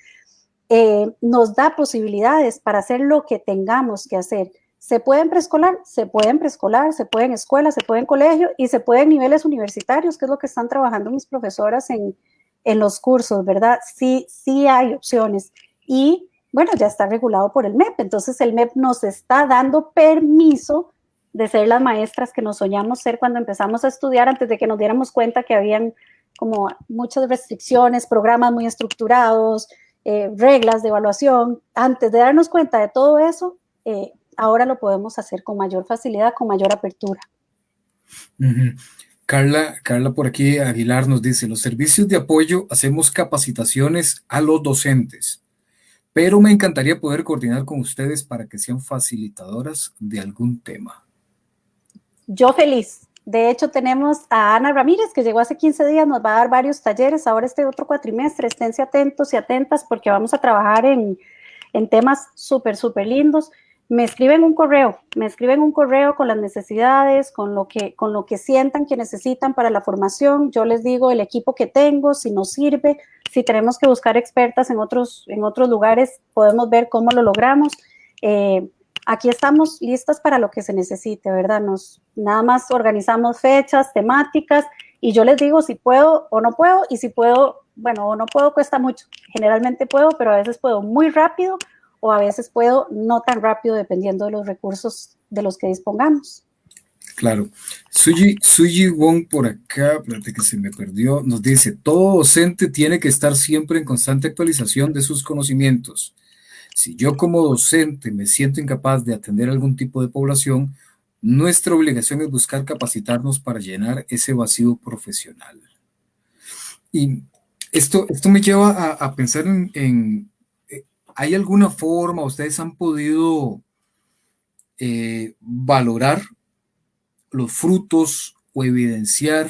eh, nos da posibilidades para hacer lo que tengamos que hacer. Se puede en preescolar, se puede en preescolar, se puede en escuela, se puede en colegio y se puede en niveles universitarios, que es lo que están trabajando mis profesoras en, en los cursos, ¿verdad? Sí, sí hay opciones. Y bueno, ya está regulado por el MEP, entonces el MEP nos está dando permiso de ser las maestras que nos soñamos ser cuando empezamos a estudiar antes de que nos diéramos cuenta que habían como muchas restricciones, programas muy estructurados, eh, reglas de evaluación. Antes de darnos cuenta de todo eso, eh, ahora lo podemos hacer con mayor facilidad, con mayor apertura. Carla, Carla por aquí Aguilar nos dice, los servicios de apoyo hacemos capacitaciones a los docentes, pero me encantaría poder coordinar con ustedes para que sean facilitadoras de algún tema. Yo feliz. De hecho, tenemos a Ana Ramírez, que llegó hace 15 días, nos va a dar varios talleres. Ahora este otro cuatrimestre, esténse atentos y atentas porque vamos a trabajar en, en temas súper, súper lindos me escriben un correo, me escriben un correo con las necesidades, con lo que, con lo que sientan que necesitan para la formación. Yo les digo el equipo que tengo, si nos sirve, si tenemos que buscar expertas en otros, en otros lugares, podemos ver cómo lo logramos. Eh, aquí estamos listas para lo que se necesite, ¿verdad? Nos, nada más organizamos fechas, temáticas, y yo les digo si puedo o no puedo, y si puedo, bueno, o no puedo cuesta mucho. Generalmente puedo, pero a veces puedo muy rápido o a veces puedo no tan rápido dependiendo de los recursos de los que dispongamos. Claro. Suji, Suji Wong por acá, espérate que se me perdió, nos dice, todo docente tiene que estar siempre en constante actualización de sus conocimientos. Si yo como docente me siento incapaz de atender algún tipo de población, nuestra obligación es buscar capacitarnos para llenar ese vacío profesional. Y esto, esto me lleva a, pensar en, ¿hay alguna forma, ustedes han podido eh, valorar los frutos o evidenciar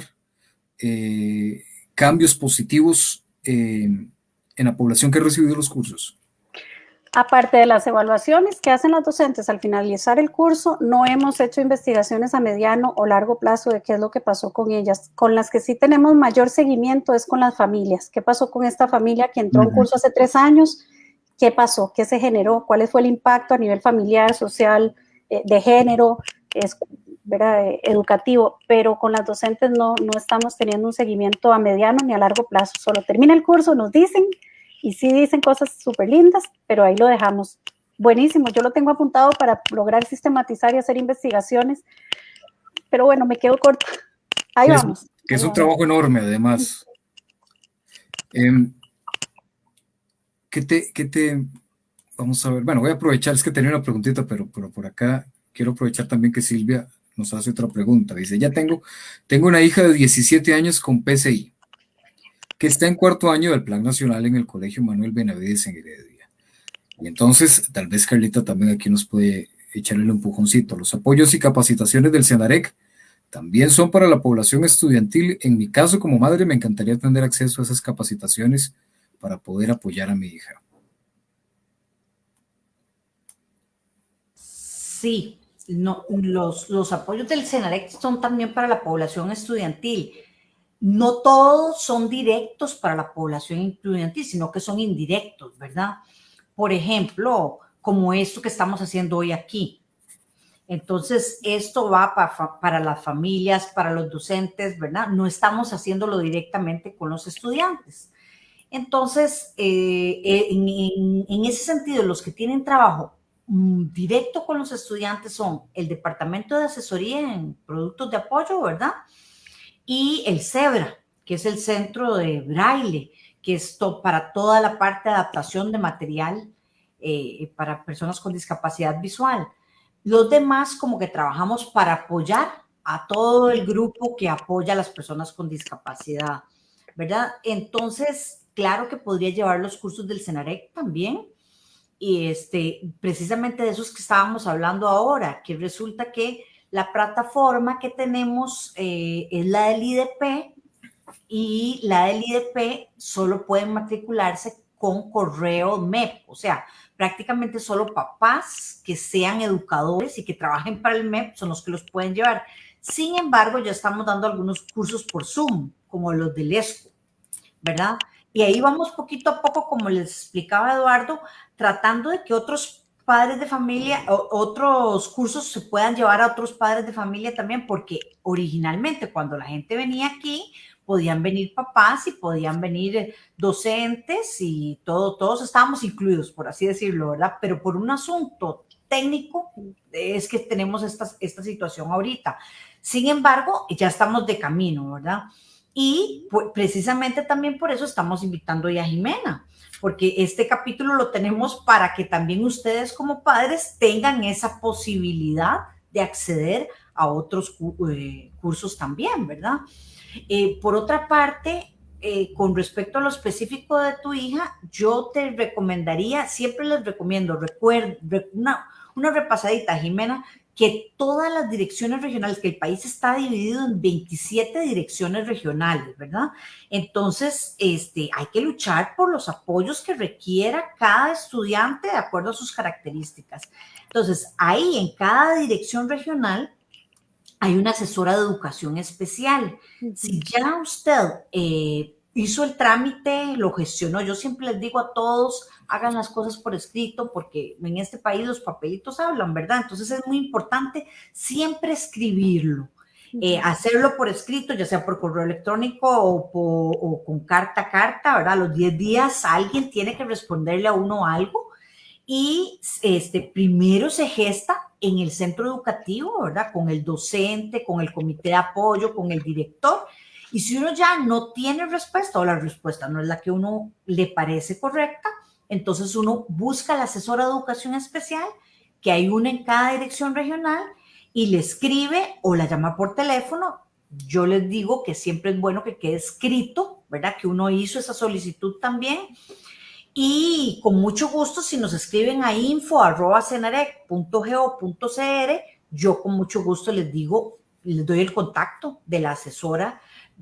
eh, cambios positivos en la población que ha recibido los cursos? Aparte de las evaluaciones que hacen los docentes al finalizar el curso, no hemos hecho investigaciones a mediano o largo plazo de qué es lo que pasó con ellas. Con las que sí tenemos mayor seguimiento es con las familias. ¿Qué pasó con esta familia que entró a un curso hace tres años qué pasó, qué se generó, cuál fue el impacto a nivel familiar, social, eh, de género, es, eh, educativo, pero con las docentes no, no estamos teniendo un seguimiento a mediano ni a largo plazo. Solo termina el curso, nos dicen, y sí dicen cosas súper lindas, pero ahí lo dejamos. Buenísimo, yo lo tengo apuntado para lograr sistematizar y hacer investigaciones, pero bueno, me quedo corto. Ahí vamos. Que es un trabajo enorme, además. ¿Qué te, qué te, vamos a ver, bueno, voy a aprovechar, es que tenía una preguntita, pero, pero por acá quiero aprovechar también que Silvia nos hace otra pregunta. Dice, ya tengo, tengo una hija de 17 años con PCI, que está en cuarto año del Plan Nacional en el Colegio Manuel Benavides en Heredia. Y entonces, tal vez Carlita también aquí nos puede echarle un empujoncito. Los apoyos y capacitaciones del CENAREC también son para la población estudiantil. En mi caso, como madre, me encantaría tener acceso a esas capacitaciones para poder apoyar a mi hija. Sí, no, los, los apoyos del CENAREC son también para la población estudiantil. No todos son directos para la población estudiantil, sino que son indirectos, ¿verdad? Por ejemplo, como esto que estamos haciendo hoy aquí. Entonces, esto va para, para, las familias, para los docentes, ¿verdad? No estamos haciéndolo directamente con los estudiantes. Entonces, eh, eh en, en, en, ese sentido, los que tienen trabajo Mm, directo con los estudiantes son el Departamento de Asesoría en Productos de Apoyo, ¿verdad? Y el CEBRA, que es el Centro de Braille, que es para toda la parte de adaptación de material eh, para personas con discapacidad visual. Los demás como que trabajamos para apoyar a todo el grupo que apoya a las personas con discapacidad, ¿verdad? Entonces, claro que podría llevar los cursos del CENAREC también, y este, precisamente de esos que estábamos hablando ahora, que resulta que la plataforma que tenemos eh, es la del IDP y la del IDP solo pueden matricularse con correo MEP, o sea, prácticamente solo papás que sean educadores y que trabajen para el MEP son los que los pueden llevar. Sin embargo, ya estamos dando algunos cursos por Zoom, como los del ESCO, ¿verdad? Y ahí vamos poquito a poco, como les explicaba Eduardo, tratando de que otros padres de familia, otros cursos se puedan llevar a otros padres de familia también, porque originalmente cuando la gente venía aquí, podían venir papás y podían venir docentes y todo, todos estábamos incluidos, por así decirlo, ¿verdad? Pero por un asunto técnico es que tenemos esta, esta situación ahorita. Sin embargo, ya estamos de camino, ¿verdad? Y pues, precisamente también por eso estamos invitando ya a Jimena, porque este capítulo lo tenemos para que también ustedes como padres tengan esa posibilidad de acceder a otros eh, cursos también, ¿verdad? Eh, por otra parte, eh, con respecto a lo específico de tu hija, yo te recomendaría, siempre les recomiendo, recuerda, una, una repasadita, Jimena, que todas las direcciones regionales, que el país está dividido en 27 direcciones regionales, ¿verdad? Entonces, este, hay que luchar por los apoyos que requiera cada estudiante de acuerdo a sus características. Entonces, ahí en cada dirección regional hay una asesora de educación especial. Si ya usted eh, hizo el trámite, lo gestionó. Yo siempre les digo a todos, hagan las cosas por escrito, porque en este país los papelitos hablan, ¿verdad? Entonces es muy importante siempre escribirlo. Eh, hacerlo por escrito, ya sea por correo electrónico o, o, con carta a carta, ¿verdad? Los 10 días alguien tiene que responderle a uno algo y este, primero se gesta en el centro educativo, ¿verdad? Con el docente, con el comité de apoyo, con el director y si uno ya no tiene respuesta o la respuesta no es la que uno le parece correcta, entonces uno busca la asesora de educación especial, que hay una en cada dirección regional, y le escribe o la llama por teléfono. Yo les digo que siempre es bueno que quede escrito, ¿verdad? Que uno hizo esa solicitud también. Y con mucho gusto, si nos escriben a info.cenarec.go.cr, yo con mucho gusto les digo, les doy el contacto de la asesora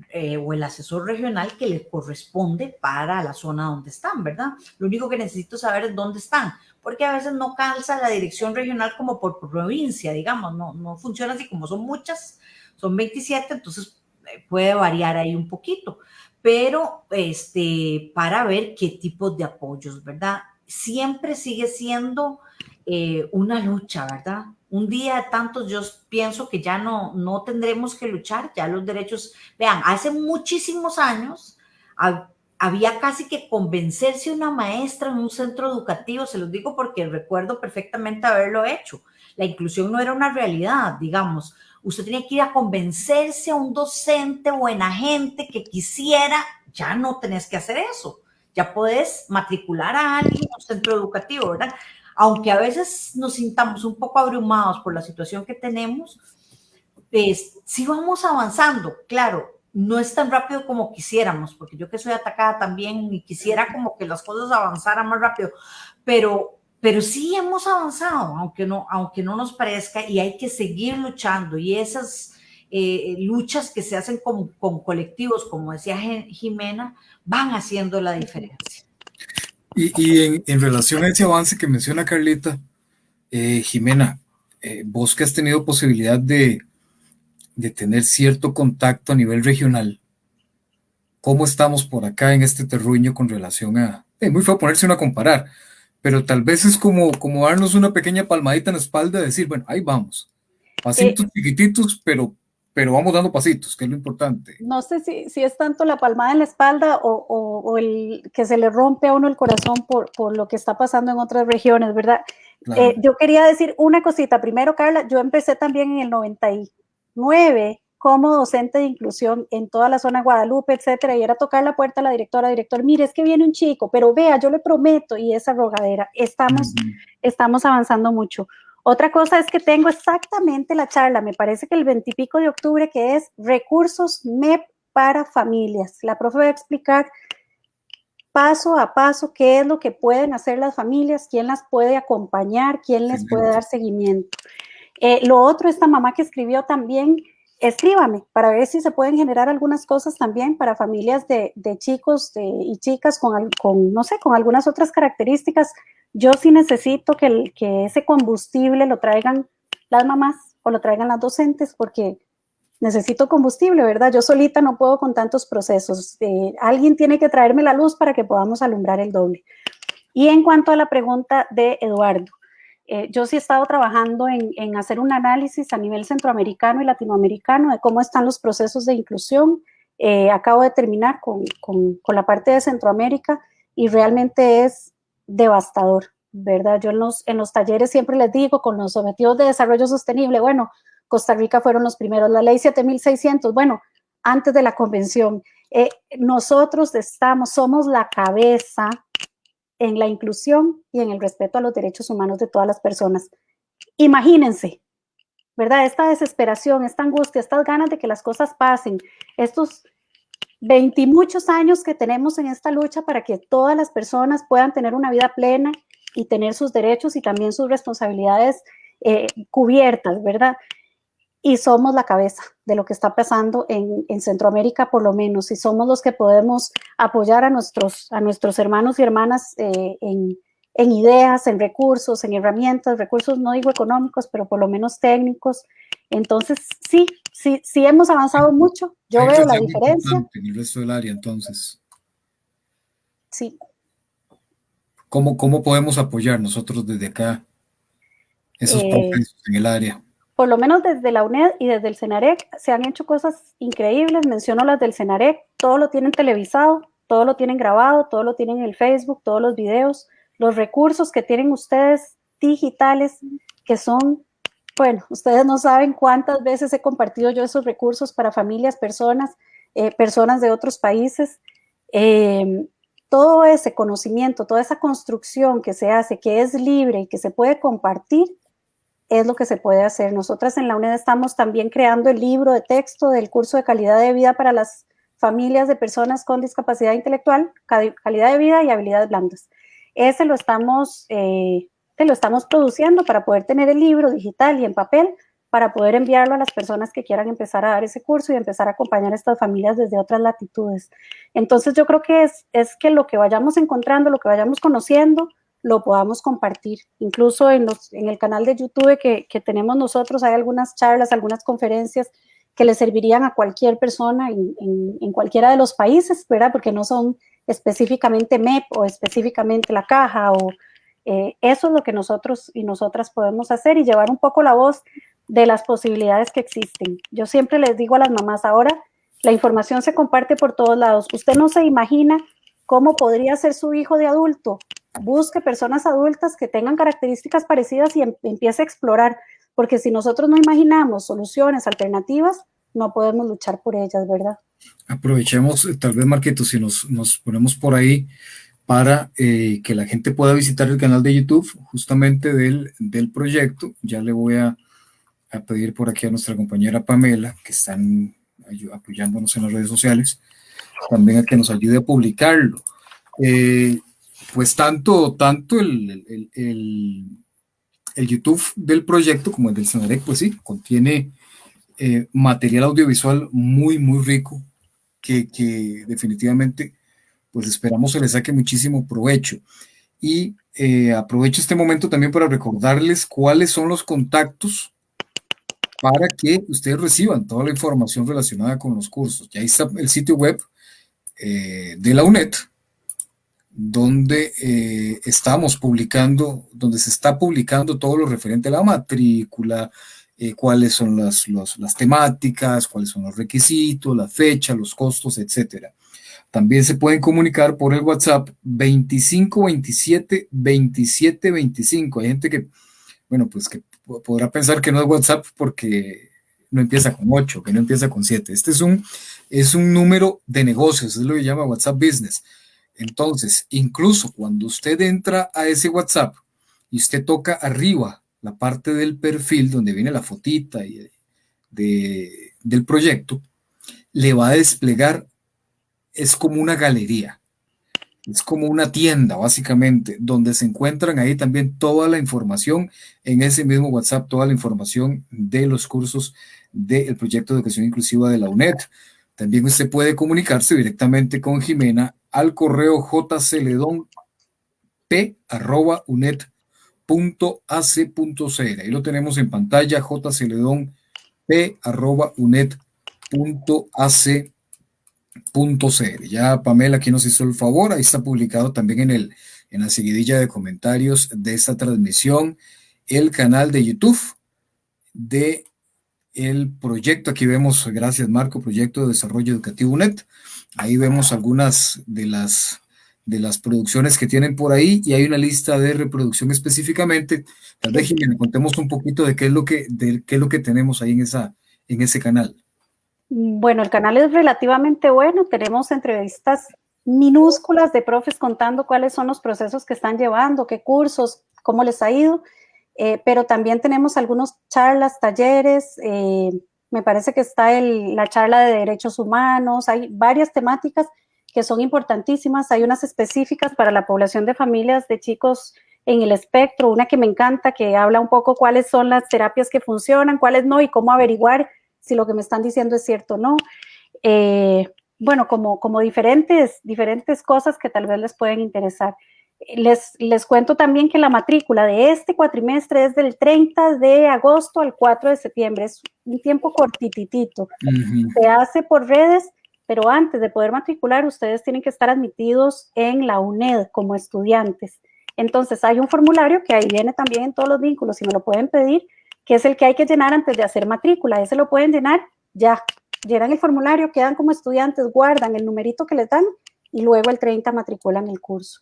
eh, o el asesor regional que le corresponde para la zona donde están, ¿verdad? Lo único que necesito saber es dónde están, porque a veces no calza la dirección regional como por provincia, digamos, no, no funciona así como son muchas, son 27, entonces eh, puede variar ahí un poquito, pero este, para ver qué tipos de apoyos, ¿verdad? Siempre sigue siendo eh, una lucha, ¿verdad? Un día de tantos, yo pienso que ya no, no tendremos que luchar, ya los derechos, vean, hace muchísimos años había casi que convencerse una maestra en un centro educativo, se los digo porque recuerdo perfectamente haberlo hecho. La inclusión no era una realidad, digamos. Usted tenía que ir a convencerse a un docente o en agente que quisiera, ya no tenés que hacer eso. Ya puedes matricular a alguien en un centro educativo, ¿verdad? Aunque a veces nos sintamos un poco abrumados por la situación que tenemos, pues sí vamos avanzando. Claro, no es tan rápido como quisiéramos, porque yo que soy atacada también y quisiera como que las cosas avanzaran más rápido, pero, pero sí hemos avanzado, aunque no, aunque no nos parezca, y hay que seguir luchando. Y esas eh, luchas que se hacen con, con colectivos, como decía Jimena, van haciendo la diferencia. Y, en, relación a ese avance que menciona Carlita, eh, Jimena, eh, vos que has tenido posibilidad de, de tener cierto contacto a nivel regional, ¿cómo estamos por acá en este terruño con relación a... Es muy feo ponerse uno a comparar, pero tal vez es como, como darnos una pequeña palmadita en la espalda y decir, bueno, ahí vamos. Pasitos chiquititos, pero, pero vamos dando pasitos, que es lo importante. No sé si, si es tanto la palmada en la espalda o, o, el que se le rompe a uno el corazón por, por lo que está pasando en otras regiones, ¿verdad? Eh, yo quería decir una cosita. Primero, Carla, yo empecé también en el 99 como docente de inclusión en toda la zona de Guadalupe, etcétera, y era tocar la puerta a la directora, director, mire, es que viene un chico, pero vea, yo le prometo, y esa rogadera, estamos, estamos avanzando mucho. Otra cosa es que tengo exactamente la charla, me parece que el 20 y pico de octubre, que es recursos MEP para familias. La profe va a explicar paso a paso qué es lo que pueden hacer las familias, quién las puede acompañar, quién les puede dar seguimiento. Eh, lo otro, esta mamá que escribió también, escríbame para ver si se pueden generar algunas cosas también para familias de, chicos y chicas con, con, no sé, con algunas otras características. Yo sí necesito que, que ese combustible lo traigan las mamás o lo traigan las docentes porque necesito combustible, ¿verdad? Yo solita no puedo con tantos procesos. Eh, alguien tiene que traerme la luz para que podamos alumbrar el doble. Y en cuanto a la pregunta de Eduardo, eh, yo sí he estado trabajando en, hacer un análisis a nivel centroamericano y latinoamericano de cómo están los procesos de inclusión. Eh, acabo de terminar con, la parte de Centroamérica y realmente es devastador, ¿verdad? Yo en los, en los talleres siempre les digo con los objetivos de desarrollo sostenible, bueno, Costa Rica fueron los primeros, la ley 7600, bueno, antes de la convención. Eh, nosotros estamos, somos la cabeza en la inclusión y en el respeto a los derechos humanos de todas las personas. Imagínense, ¿verdad? Esta desesperación, esta angustia, estas ganas de que las cosas pasen, estos veintimuchos años que tenemos en esta lucha para que todas las personas puedan tener una vida plena y tener sus derechos y también sus responsabilidades eh, cubiertas, ¿verdad? y somos la cabeza de lo que está pasando en, Centroamérica, por lo menos, y somos los que podemos apoyar a nuestros, a nuestros hermanos y hermanas eh, en, ideas, en recursos, en herramientas, recursos no digo económicos, pero por lo menos técnicos. Entonces, sí, sí, sí hemos avanzado mucho. Yo veo la diferencia. En el resto del área, entonces. Sí. ¿Cómo, cómo podemos apoyar nosotros desde acá esos eh, en el área? por lo menos desde la UNED y desde el CENAREC se han hecho cosas increíbles, menciono las del CENAREC, todo lo tienen televisado, todo lo tienen grabado, todo lo tienen en el Facebook, todos los videos, los recursos que tienen ustedes digitales, que son, bueno, ustedes no saben cuántas veces he compartido yo esos recursos para familias, personas, eh, personas de otros países. Em, todo ese conocimiento, toda esa construcción que se hace, que es libre y que se puede compartir, es lo que se puede hacer. Nosotras en la UNED estamos también creando el libro de texto del curso de calidad de vida para las familias de personas con discapacidad intelectual, calidad de vida y habilidades blandas. Ese lo estamos, eh, lo estamos produciendo para poder tener el libro digital y en papel para poder enviarlo a las personas que quieran empezar a dar ese curso y empezar a acompañar a estas familias desde otras latitudes. Entonces yo creo que es, es que lo que vayamos encontrando, lo que vayamos conociendo, lo podamos compartir. Incluso en, los, en el canal de YouTube que, tenemos nosotros hay algunas charlas, algunas conferencias que le servirían a cualquier persona en, en, cualquiera de los países, ¿verdad? Porque no son específicamente MEP o específicamente la caja o eh, eso es lo que nosotros y nosotras podemos hacer y llevar un poco la voz de las posibilidades que existen. Yo siempre les digo a las mamás, ahora la información se comparte por todos lados. Usted no se imagina cómo podría ser su hijo de adulto busque personas adultas que tengan características parecidas y em, empiece a explorar, porque si nosotros no imaginamos soluciones alternativas, no podemos luchar por ellas, ¿verdad? Aprovechemos, eh, tal vez, Marquito, si nos, ponemos por ahí para eh, que la gente pueda visitar el canal de YouTube justamente del, del proyecto. Ya le voy a, a, pedir por aquí a nuestra compañera Pamela, que están apoyándonos en las redes sociales, también a que nos ayude a publicarlo. Eh, pues tanto, tanto el, el, YouTube del proyecto como el del Senarec, pues sí, contiene material audiovisual muy, muy rico que, definitivamente pues esperamos se le saque muchísimo provecho. Y eh, aprovecho este momento también para recordarles cuáles son los contactos para que ustedes reciban toda la información relacionada con los cursos. Ya está el sitio web eh, de la UNED, donde eh, estamos publicando, donde se está publicando todo lo referente a la matrícula, cuáles son las, las temáticas, cuáles son los requisitos, la fecha, los costos, etcétera. También se pueden comunicar por el WhatsApp 2527 2725. Hay gente que, bueno, pues que podrá pensar que no es WhatsApp porque no empieza con 8, que no empieza con 7. Este es un, es un número de negocios, es lo que llama WhatsApp Business. Entonces, incluso cuando usted entra a ese WhatsApp y usted toca arriba la parte del perfil donde viene la fotita y de, del proyecto, le va a desplegar es como una galería, es como una tienda básicamente, donde se encuentran ahí también toda la información en ese mismo WhatsApp, toda la información de los cursos del proyecto de educación inclusiva de la UNED. También usted puede comunicarse directamente con Jimena al correo jceledonp.uned.ac.cr. Ahí lo tenemos en pantalla, jceledonp.uned.ac.cr .cr. Ya Pamela aquí nos hizo el favor, ahí está publicado también en, el, en la seguidilla de comentarios de esta transmisión el canal de YouTube de el proyecto. Aquí vemos, gracias Marco, Proyecto de Desarrollo Educativo UNED. Ahí vemos algunas de las, de las producciones que tienen por ahí y hay una lista de reproducción específicamente. Tal vez, contemos un poquito de qué es lo que, qué es lo que tenemos ahí en, esa, en ese canal. Bueno, el canal es relativamente bueno. Tenemos entrevistas minúsculas de profes contando cuáles son los procesos que están llevando, qué cursos, cómo les ha ido. Eh, pero también tenemos algunos charlas, talleres. Eh, me parece que está la charla de derechos humanos. Hay varias temáticas que son importantísimas. Hay unas específicas para la población de familias de chicos en el espectro. Una que me encanta, que habla un poco cuáles son las terapias que funcionan, cuáles no y cómo averiguar si lo que me están diciendo es cierto o no. Eh, bueno, como, como diferentes, diferentes cosas que tal vez les pueden interesar. Les, les cuento también que la matrícula de este cuatrimestre es del 30 de agosto al 4 de septiembre. Es un tiempo cortititito. Se hace por redes, pero antes de poder matricular, ustedes tienen que estar admitidos en la UNED como estudiantes. Entonces, hay un formulario que ahí viene también en todos los vínculos, si me lo pueden pedir, que es el que hay que llenar antes de hacer matrícula. Ese lo pueden llenar ya. Llenan el formulario, quedan como estudiantes, guardan el numerito que les dan y luego el 30 matriculan el curso.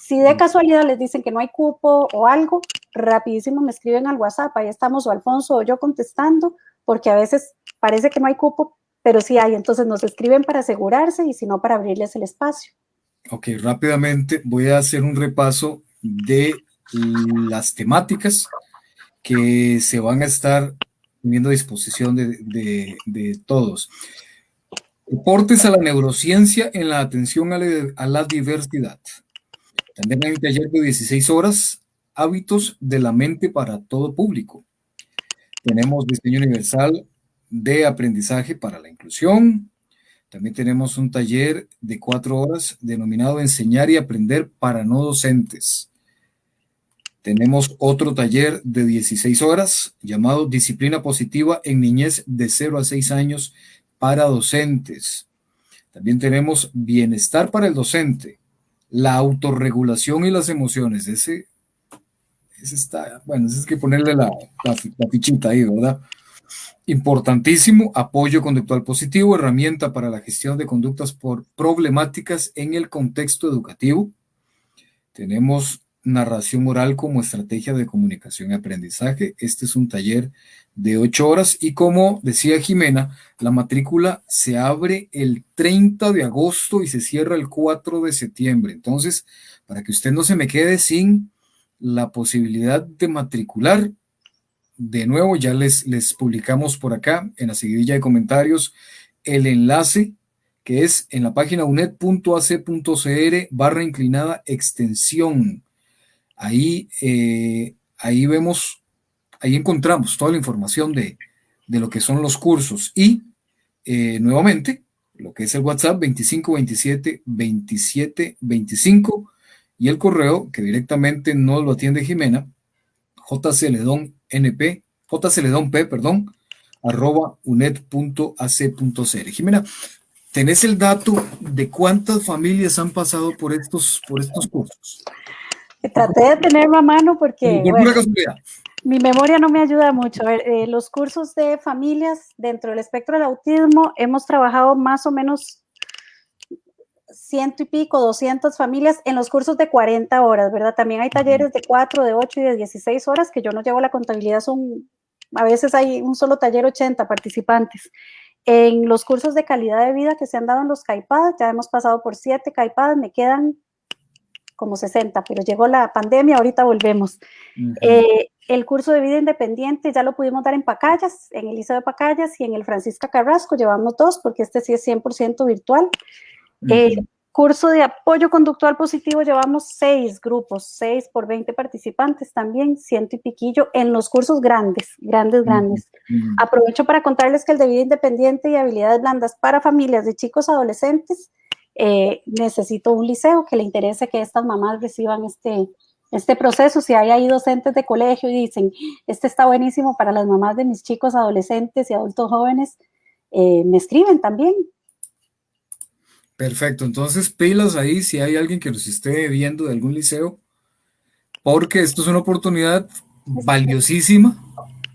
Si de casualidad les dicen que no hay cupo o algo, rapidísimo me escriben al WhatsApp, ahí estamos o Alfonso o yo contestando, porque a veces parece que no hay cupo, pero sí hay, entonces nos escriben para asegurarse y si no para abrirles el espacio. Ok, rápidamente voy a hacer un repaso de las temáticas que se van a estar teniendo a disposición de, todos. Deportes a la neurociencia en la atención a la, diversidad. También hay un taller de 16 horas, hábitos de la mente para todo público. Tenemos diseño universal de aprendizaje para la inclusión. También tenemos un taller de cuatro horas denominado Enseñar y Aprender para no docentes. Tenemos otro taller de 16 horas llamado Disciplina Positiva en Niñez de 0 a 6 años para docentes. También tenemos Bienestar para el docente, la autorregulación y las emociones. Ese, está, bueno, es que ponerle la fichita ahí, ¿verdad? Importantísimo, apoyo conductual positivo, herramienta para la gestión de conductas por problemáticas en el contexto educativo. Tenemos narración oral como estrategia de comunicación y aprendizaje. Este es un taller de ocho horas y como decía Jimena, la matrícula se abre el 30 de agosto y se cierra el 4 de septiembre. Entonces, para que usted no se me quede sin la posibilidad de matricular, de nuevo ya les, les publicamos por acá en la seguidilla de comentarios el enlace que es en la página uned.ac.cr barra inclinada extensión. Ahí, eh, ahí vemos, ahí encontramos toda la información de, lo que son los cursos y eh, nuevamente lo que es el WhatsApp 2527 27 25 y el correo que directamente no lo atiende Jimena, jceledonp, jceledonp, perdón, arroba unet.ac.cr. Jimena, ¿tenés el dato de cuántas familias han pasado por estos, por estos cursos? Traté de tenerlo a mano porque mi memoria no me ayuda mucho. A ver, eh, los cursos de familias dentro del espectro del autismo hemos trabajado más o menos ciento y pico, 200 familias en los cursos de 40 horas, ¿verdad? También hay talleres de 4, de 8 y de 16 horas que yo no llevo la contabilidad, son, a veces hay un solo taller 80 participantes. En los cursos de calidad de vida que se han dado en los CAIPAD, ya hemos pasado por 7 CAIPAD, me quedan como 60, pero llegó la pandemia, ahorita volvemos. Eh, el curso de vida independiente ya lo pudimos dar en Pacayas, en el Liceo de Pacayas y en el Francisca Carrasco, llevamos dos porque este sí es 100% virtual. Curso de apoyo conductual positivo llevamos seis grupos, seis por 20 participantes también, ciento y piquillo, en los cursos grandes, grandes, grandes. Aprovecho para contarles que el de vida independiente y habilidades blandas para familias de chicos adolescentes, eh, necesito un liceo que le interese que estas mamás reciban este, este proceso. Si hay ahí docentes de colegio y dicen, este está buenísimo para las mamás de mis chicos adolescentes y adultos jóvenes, eh, me escriben también. Perfecto, entonces pilas ahí si hay alguien que nos esté viendo de algún liceo, porque esto es una oportunidad valiosísima.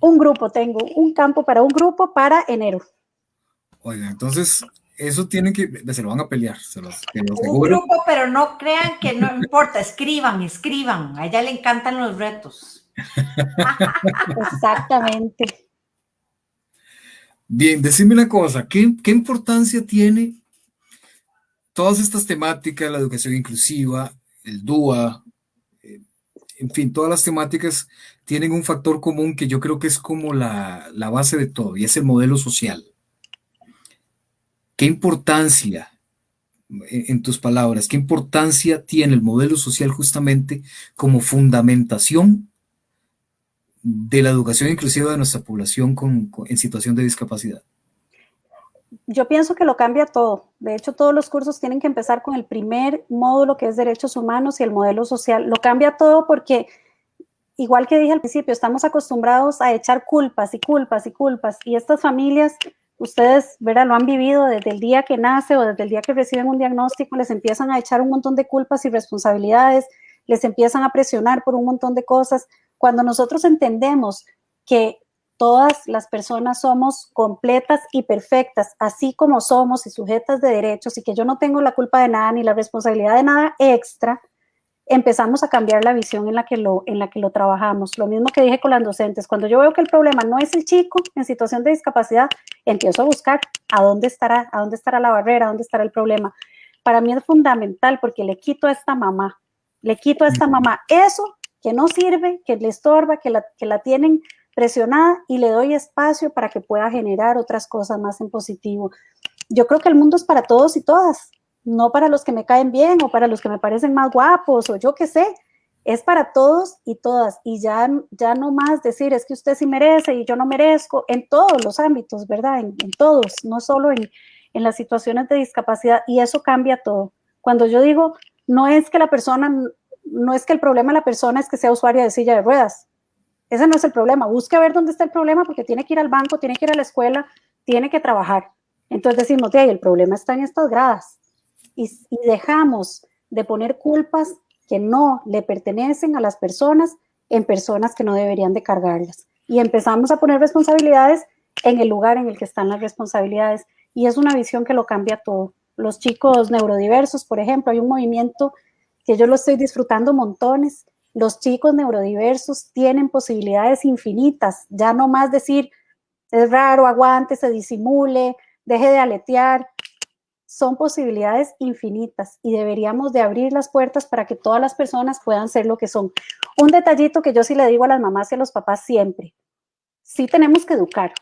Un grupo, tengo un campo para un grupo para enero. Oiga, entonces eso tienen que, se lo van a pelear, se los, Un grupo, pero no crean que no importa, escriban, escriban, a ella le encantan los retos. Exactamente. Bien, decime una cosa, ¿qué, importancia tiene todas estas temáticas, la educación inclusiva, el DUA, eh, en fin, todas las temáticas tienen un factor común que yo creo que es como la, la base de todo, y es el modelo social. ¿Qué importancia, en tus palabras, qué importancia tiene el modelo social justamente como fundamentación de la educación inclusiva de nuestra población en situación de discapacidad? Yo pienso que lo cambia todo. De hecho, todos los cursos tienen que empezar con el primer módulo que es derechos humanos y el modelo social. Lo cambia todo porque, igual que dije al principio, estamos acostumbrados a echar culpas y culpas y culpas y estas familias ustedes, ¿verdad? Lo han vivido desde el día que nace o desde el día que reciben un diagnóstico, les empiezan a echar un montón de culpas y responsabilidades, les empiezan a presionar por un montón de cosas. Cuando nosotros entendemos que todas las personas somos completas y perfectas, así como somos y sujetas de derechos y que yo no tengo la culpa de nada ni la responsabilidad de nada extra, empezamos a cambiar la visión en la, que lo, en la que lo trabajamos. Lo mismo que dije con las docentes, cuando yo veo que el problema no es el chico en situación de discapacidad, empiezo a buscar a dónde estará, a dónde estará la barrera, a dónde estará el problema. Para mí es fundamental porque le quito a esta mamá, le quito a esta mamá eso que no sirve, que le estorba, que la, que la tienen presionada y le doy espacio para que pueda generar otras cosas más en positivo. Yo creo que el mundo es para todos y todas no para los que me caen bien o para los que me parecen más guapos o yo qué sé, es para todos y todas. Y ya, ya no más decir, es que usted sí merece y yo no merezco, en todos los ámbitos, ¿verdad? En, todos, no solo en, en las situaciones de discapacidad. Y eso cambia todo. Cuando yo digo, no es que la persona, no es que el problema de la persona es que sea usuaria de silla de ruedas. Ese no es el problema. Busque a ver dónde está el problema porque tiene que ir al banco, tiene que ir a la escuela, tiene que trabajar. Entonces decimos, de el problema está en estas gradas y, dejamos de poner culpas que no le pertenecen a las personas en personas que no deberían de cargarlas. Y empezamos a poner responsabilidades en el lugar en el que están las responsabilidades. Y es una visión que lo cambia todo. Los chicos neurodiversos, por ejemplo, hay un movimiento que yo lo estoy disfrutando montones. Los chicos neurodiversos tienen posibilidades infinitas. Ya no más decir, es raro, aguante, se disimule, deje de aletear son posibilidades infinitas y deberíamos de abrir las puertas para que todas las personas puedan ser lo que son. Un detallito que yo sí le digo a las mamás y a los papás siempre, sí tenemos que educar,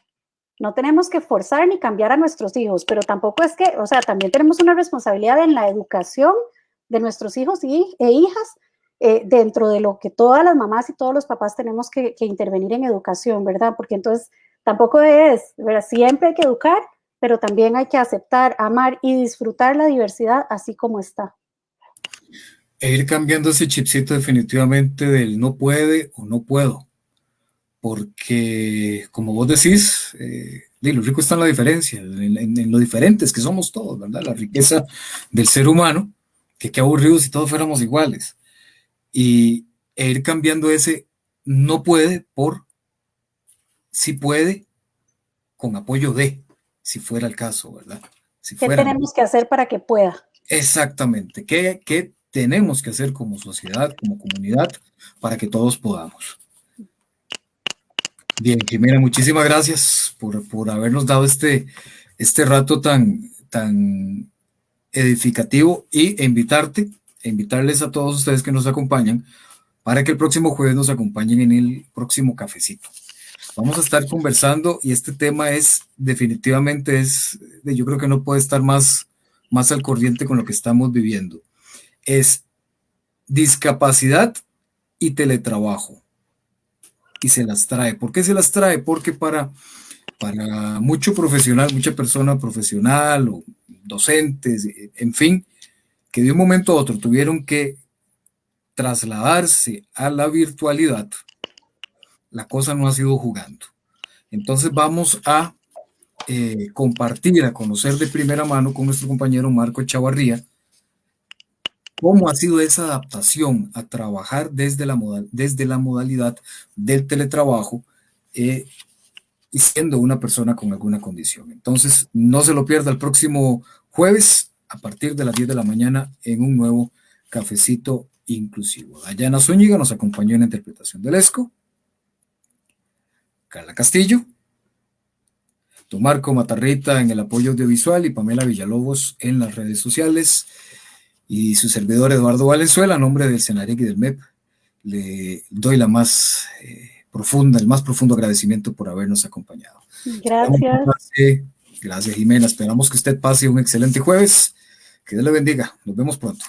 no tenemos que forzar ni cambiar a nuestros hijos, pero tampoco es que, o sea, también tenemos una responsabilidad en la educación de nuestros hijos e hijas eh, dentro de lo que todas las mamás y todos los papás tenemos que, que intervenir en educación, ¿verdad? Porque entonces tampoco es, ¿verdad? Siempre hay que educar, pero también hay que aceptar, amar y disfrutar la diversidad así como está. E ir cambiando ese chipcito definitivamente del no puede o no puedo. Porque, como vos decís, eh, lo rico está en la diferencia, en, lo diferentes que somos todos, ¿verdad? La riqueza del ser humano, que qué aburrido si todos fuéramos iguales. Y e ir cambiando ese no puede por si puede con apoyo de, si fuera el caso, ¿verdad? ¿Qué tenemos que hacer para que pueda? Exactamente. ¿Qué, ¿Qué tenemos que hacer como sociedad, como comunidad, para que todos podamos? Bien, Jimena, muchísimas gracias por, por habernos dado este, este rato tan, tan edificativo y invitarte, invitarles a todos ustedes que nos acompañan para que el próximo jueves nos acompañen en el próximo cafecito. Vamos a estar conversando y este tema es definitivamente es, yo creo que no puede estar más, más al corriente con lo que estamos viviendo. Es discapacidad y teletrabajo. Y se las trae. ¿Por qué se las trae? Porque para, para mucho profesional, mucha persona profesional o docentes, en fin, que de un momento a otro tuvieron que trasladarse a la virtualidad, la cosa no ha sido jugando. Entonces vamos a eh, compartir, a conocer de primera mano con nuestro compañero Marco Chavarría cómo ha sido esa adaptación a trabajar desde la, modalidad del teletrabajo eh, y siendo una persona con alguna condición. Entonces, no se lo pierda el próximo jueves a partir de las 10 de la mañana en un nuevo cafecito inclusivo. Dayana Zúñiga nos acompañó en la interpretación del ESCO. Carla Castillo, Marco Matarrita en el apoyo audiovisual y Pamela Villalobos en las redes sociales y su servidor Eduardo Valenzuela, a nombre del Senarec y del MEP, le doy la más eh, profunda, el más profundo agradecimiento por habernos acompañado. Gracias. gracias Jimena, esperamos que usted pase un excelente jueves, que Dios le bendiga, nos vemos pronto.